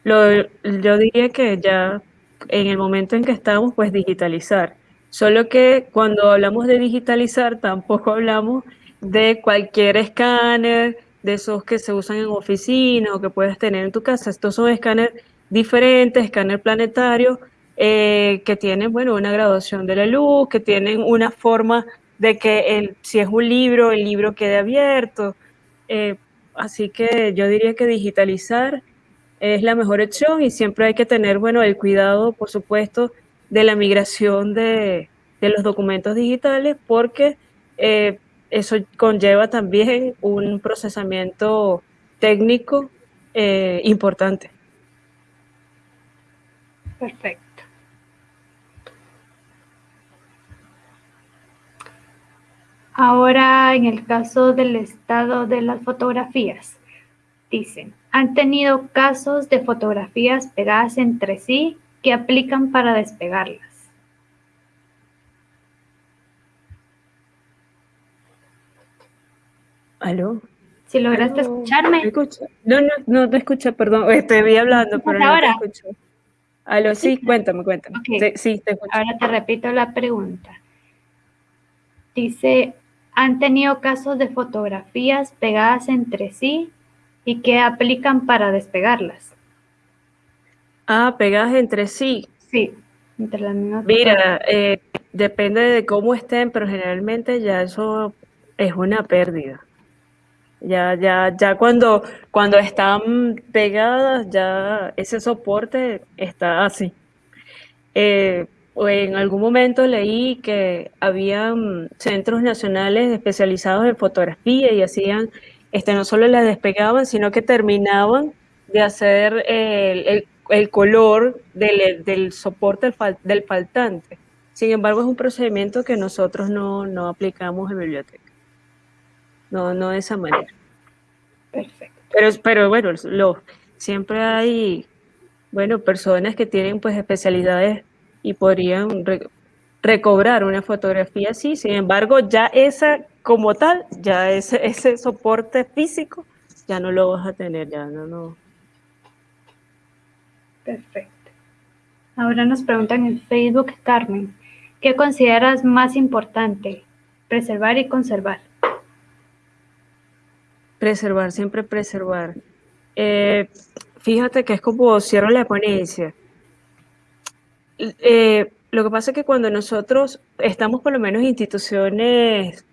yo diría que ya en el momento en que estamos, pues digitalizar. Solo que cuando hablamos de digitalizar, tampoco hablamos de cualquier escáner, de esos que se usan en oficina o que puedes tener en tu casa. Estos son escáneres diferentes, escáner planetario, eh, que tienen, bueno, una graduación de la luz, que tienen una forma de que el, si es un libro, el libro quede abierto. Eh, así que yo diría que digitalizar es la mejor opción y siempre hay que tener, bueno, el cuidado, por supuesto, de la migración de, de los documentos digitales porque eh, eso conlleva también un procesamiento técnico importante. Perfecto. Ahora, en el caso del estado de las fotografías, dicen, han tenido casos de fotografías pegadas entre sí que aplican para despegarlas. ¿Aló? Si lograste escucharme. No, no, no te escuché, perdón. Estoy hablando, pero no te escucho. Aló, sí, cuéntame, cuéntame. Sí, te escucho. Ahora te repito la pregunta. Dice, ¿han tenido casos de fotografías pegadas entre sí y que aplican para despegarlas? Ah, pegadas entre sí. Sí, entre las mismas. Mira, eh, depende de cómo estén, pero generalmente ya eso es una pérdida. Ya, ya, ya cuando, cuando están pegadas, ya ese soporte está así. Eh, en algún momento leí que habían centros nacionales especializados en fotografía y hacían, este, no solo las despegaban, sino que terminaban de hacer el, el, color del, del soporte del, del, faltante. Sin embargo, es un procedimiento que nosotros no, no aplicamos en biblioteca. No, no de esa manera. Perfecto. Pero, pero bueno, lo, siempre hay, bueno, personas que tienen pues especialidades y podrían recobrar una fotografía así. Sin embargo, ya esa como tal, ya ese, ese soporte físico, ya no lo vas a tener, ya no, no. Perfecto. Ahora nos preguntan en Facebook, Carmen, ¿qué consideras más importante? Preservar y conservar. Preservar, siempre preservar. Eh, fíjate que es como cierro la ponencia. Eh, lo que pasa es que cuando nosotros estamos por lo menos en instituciones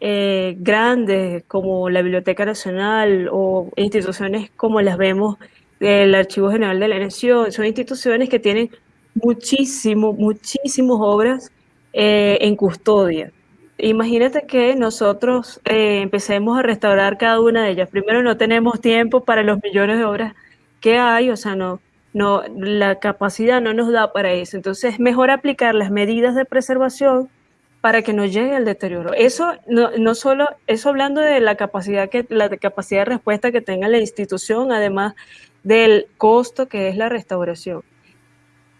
eh, grandes como la Biblioteca Nacional o instituciones como las vemos del Archivo General de la Nación, son instituciones que tienen muchísimo, muchísimas obras en custodia imagínate que nosotros eh, empecemos a restaurar cada una de ellas. Primero, no tenemos tiempo para los millones de obras que hay, o sea, no, no, la capacidad no nos da para eso. Entonces, es mejor aplicar las medidas de preservación para que no llegue al deterioro. Eso no, no solo, eso hablando de la capacidad, que, la capacidad de respuesta que tenga la institución, además del costo que es la restauración.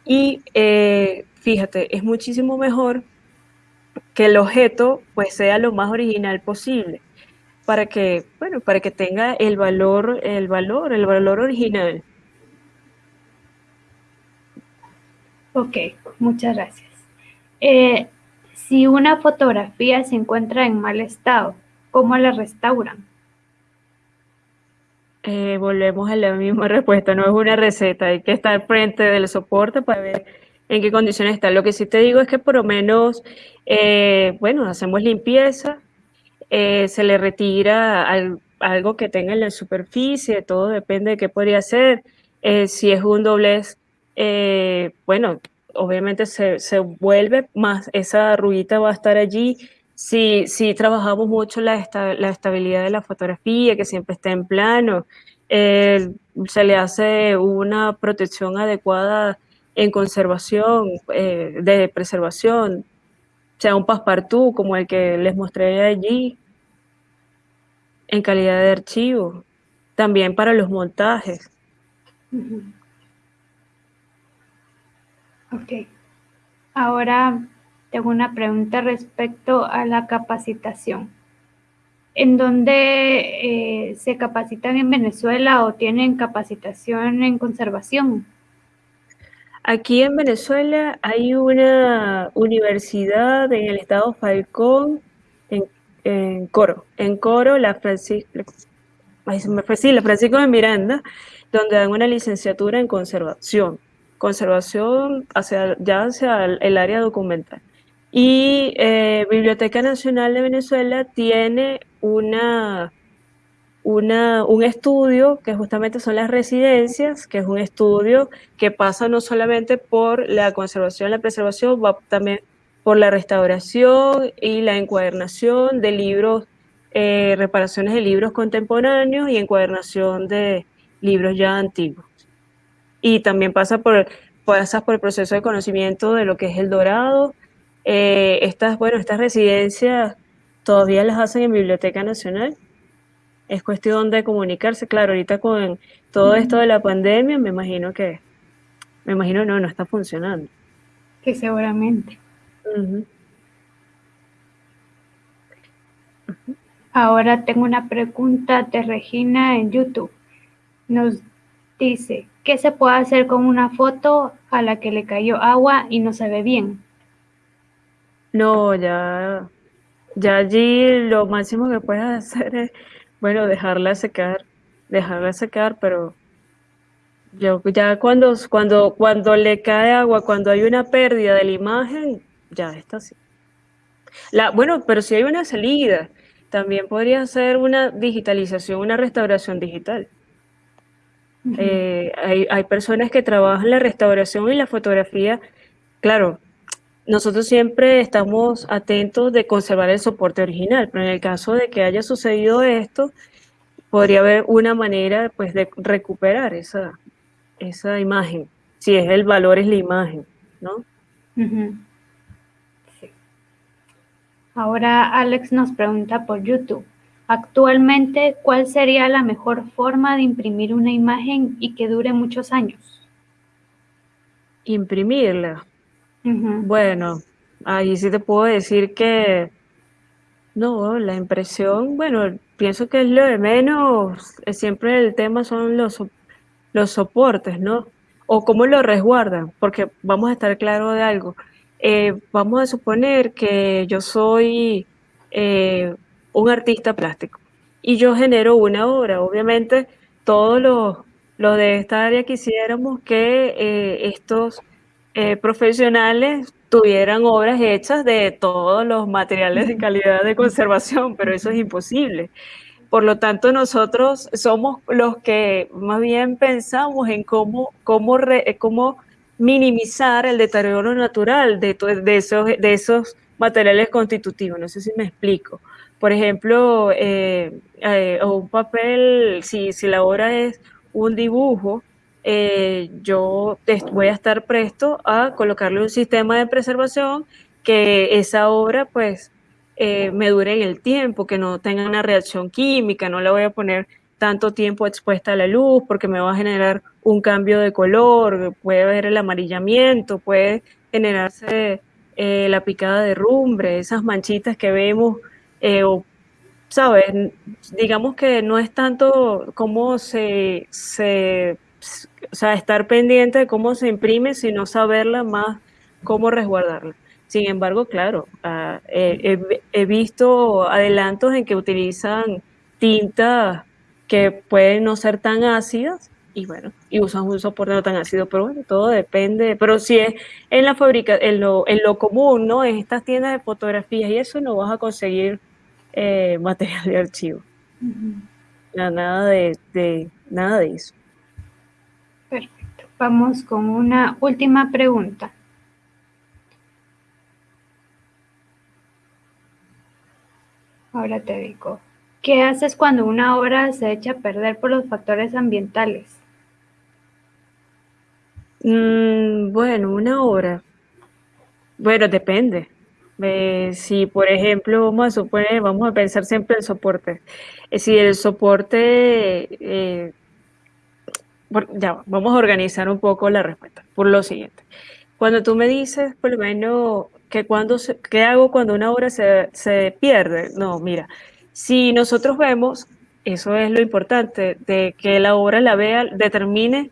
Y eh, fíjate, es muchísimo mejor que el objeto pues sea lo más original posible para que, bueno, para que tenga el valor, el valor, el valor original. Ok, muchas gracias. Eh, si una fotografía se encuentra en mal estado, ¿cómo la restauran? Eh, volvemos a la misma respuesta, no es una receta, hay que estar frente del soporte para ver en qué condiciones está. Lo que sí te digo es que por lo menos, eh, bueno, hacemos limpieza, se le retira algo que tenga en la superficie, todo depende de qué podría ser. Si es un doblez, bueno, obviamente se, vuelve más, esa ruguita va a estar allí. Si, si trabajamos mucho la, la estabilidad de la fotografía, que siempre esté en plano, se le hace una protección adecuada en conservación, eh, de preservación, sea un passepartout como el que les mostré allí, en calidad de archivo, también para los montajes. Ok. Ahora tengo una pregunta respecto a la capacitación. ¿En dónde eh, se capacitan en Venezuela o tienen capacitación en conservación? Aquí en Venezuela hay una universidad en el estado Falcón, en Coro. En Coro, la Francisco, la Francisco de Miranda, donde dan una licenciatura en conservación. Conservación hacia, ya hacia el área documental. Y eh, Biblioteca Nacional de Venezuela tiene una, una, un estudio que justamente son las residencias, que es un estudio que pasa no solamente por la conservación, la preservación, va también por la restauración y la encuadernación de libros, eh, reparaciones de libros contemporáneos y encuadernación de libros ya antiguos. Y también pasa por, pasa por el proceso de conocimiento de lo que es el dorado, eh, estas, bueno, estas residencias todavía las hacen en Biblioteca Nacional. Es cuestión de comunicarse. Claro, ahorita con todo esto de la pandemia, me imagino que, me imagino no, no está funcionando. Que seguramente. Ahora tengo una pregunta de Regina en YouTube. Nos dice, ¿qué se puede hacer con una foto a la que le cayó agua y no se ve bien? No, ya, ya allí lo máximo que puedes hacer es, bueno, dejarla secar, dejarla secar, pero yo ya cuando, cuando, cuando le cae agua, cuando hay una pérdida de la imagen, ya está así. La, bueno, pero si hay una salida, también podría ser una digitalización, una restauración digital. Eh, hay, hay personas que trabajan la restauración y la fotografía, claro, nosotros siempre estamos atentos de conservar el soporte original, pero en el caso de que haya sucedido esto, podría haber una manera pues, de recuperar esa, esa imagen, si es el valor es la imagen, ¿no? Ahora Alex nos pregunta por YouTube. Actualmente, ¿cuál sería la mejor forma de imprimir una imagen y que dure muchos años? Imprimirla. Bueno, ahí sí te puedo decir que no, la impresión, bueno, pienso que es lo de menos, siempre el tema son los, los soportes, ¿no? O cómo lo resguardan, porque vamos a estar claro de algo. Eh, vamos a suponer que yo soy eh, un artista plástico y yo genero una obra. Obviamente, todos los, los de esta área quisiéramos que estos eh, profesionales tuvieran obras hechas de todos los materiales de calidad de conservación, pero eso es imposible. Por lo tanto, nosotros somos los que más bien pensamos en cómo, cómo, cómo minimizar el deterioro natural de, de, esos, de esos materiales constitutivos. No sé si me explico. Por ejemplo, eh, eh, un papel, si, si la obra es un dibujo, eh, yo voy a estar presto a colocarle un sistema de preservación que esa obra pues eh, me dure en el tiempo, que no tenga una reacción química, no la voy a poner tanto tiempo expuesta a la luz porque me va a generar un cambio de color, puede haber el amarillamiento, puede generarse eh, la picada de rumbre, esas manchitas que vemos, o, ¿sabes? Digamos que no es tanto como se, se o sea, estar pendiente de cómo se imprime, sino saberla más cómo resguardarla. Sin embargo, claro, ah, he, visto adelantos en que utilizan tintas que pueden no ser tan ácidas y bueno, y usan un soporte no tan ácido, pero bueno, todo depende, pero si es en la fábrica, en lo, en lo común, ¿no? En estas tiendas de fotografías y eso no vas a conseguir eh, material de archivo. nada de, nada de eso. Perfecto. Vamos con una última pregunta. Ahora te digo, ¿qué haces cuando una obra se echa a perder por los factores ambientales? Mm, bueno, una obra. Bueno, depende. Eh, si, por ejemplo, vamos a suponer, vamos a pensar siempre el soporte. Eh, si el soporte eh, ya, vamos a organizar un poco la respuesta por lo siguiente. Cuando tú me dices, por lo menos, que cuando ¿qué hago cuando una obra se, se pierde? No, mira, si nosotros vemos, eso es lo importante, de que la obra la vea, determine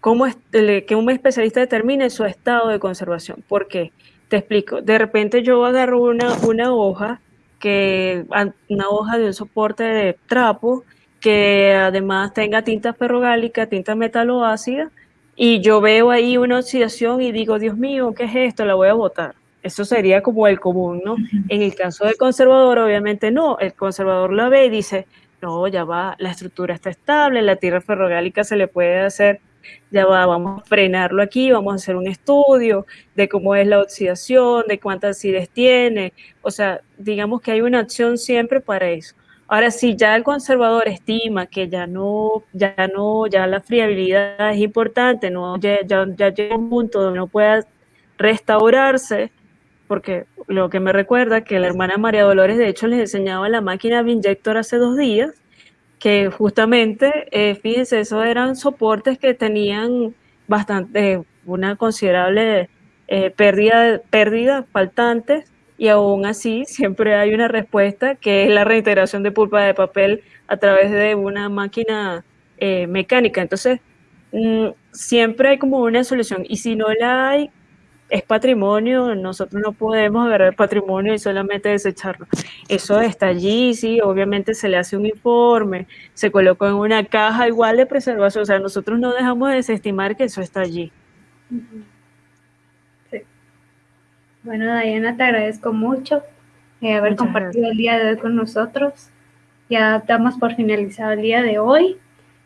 cómo es, que un especialista determine su estado de conservación. ¿Por qué? Te explico. De repente yo agarro una, una hoja que una hoja de un soporte de trapo que además tenga tinta ferrogálica, tinta metaloácida, y yo veo ahí una oxidación y digo, Dios mío, ¿qué es esto? La voy a botar. Eso sería como el común, ¿no? En el caso del conservador, obviamente no. El conservador la ve y dice, no, ya va, la estructura está estable, la tierra ferrogálica se le puede hacer, ya va, vamos a frenarlo aquí, vamos a hacer un estudio de cómo es la oxidación, de cuántas acidez tiene. O sea, digamos que hay una acción siempre para eso. Ahora, si ya el conservador estima que ya no, ya no, ya la friabilidad es importante, no, ya, ya, llega un punto donde no pueda restaurarse, porque lo que me recuerda que la hermana María Dolores, de hecho, les enseñaba la máquina Vinyector hace dos días, que justamente, eh, fíjense, esos eran soportes que tenían bastante, una considerable eh, pérdida, pérdida faltantes y aún así siempre hay una respuesta que es la reintegración de pulpa de papel a través de una máquina eh, mecánica. Entonces, mm, siempre hay como una solución y si no la hay, es patrimonio, nosotros no podemos agarrar patrimonio y solamente desecharlo. Eso está allí, sí, obviamente se le hace un informe, se coloca en una caja igual de preservación, o sea, nosotros no dejamos de desestimar que eso está allí. Bueno, Diana, te agradezco mucho eh, haber compartido el día de hoy con nosotros. Ya damos por finalizado el día de hoy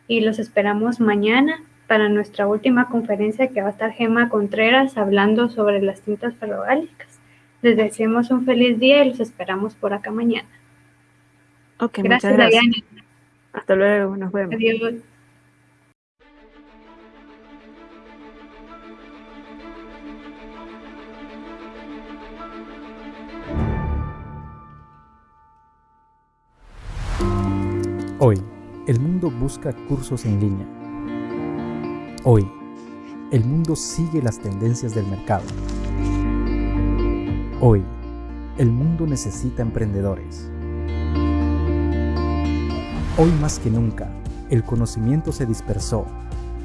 y los esperamos mañana para nuestra última conferencia que va a estar Gema Contreras hablando sobre las tintas ferrogálicas. Les deseamos un feliz día y los esperamos por acá mañana. Ok, gracias, gracias. Diana. Hasta luego, nos vemos. Adiós. Hoy, el mundo busca cursos en línea. Hoy, el mundo sigue las tendencias del mercado. Hoy, el mundo necesita emprendedores. Hoy más que nunca, el conocimiento se dispersó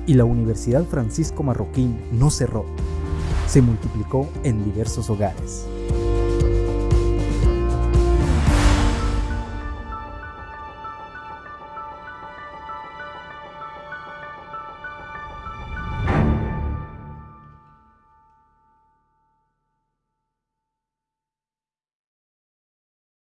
y la Universidad Francisco Marroquín no cerró, se multiplicó en diversos hogares.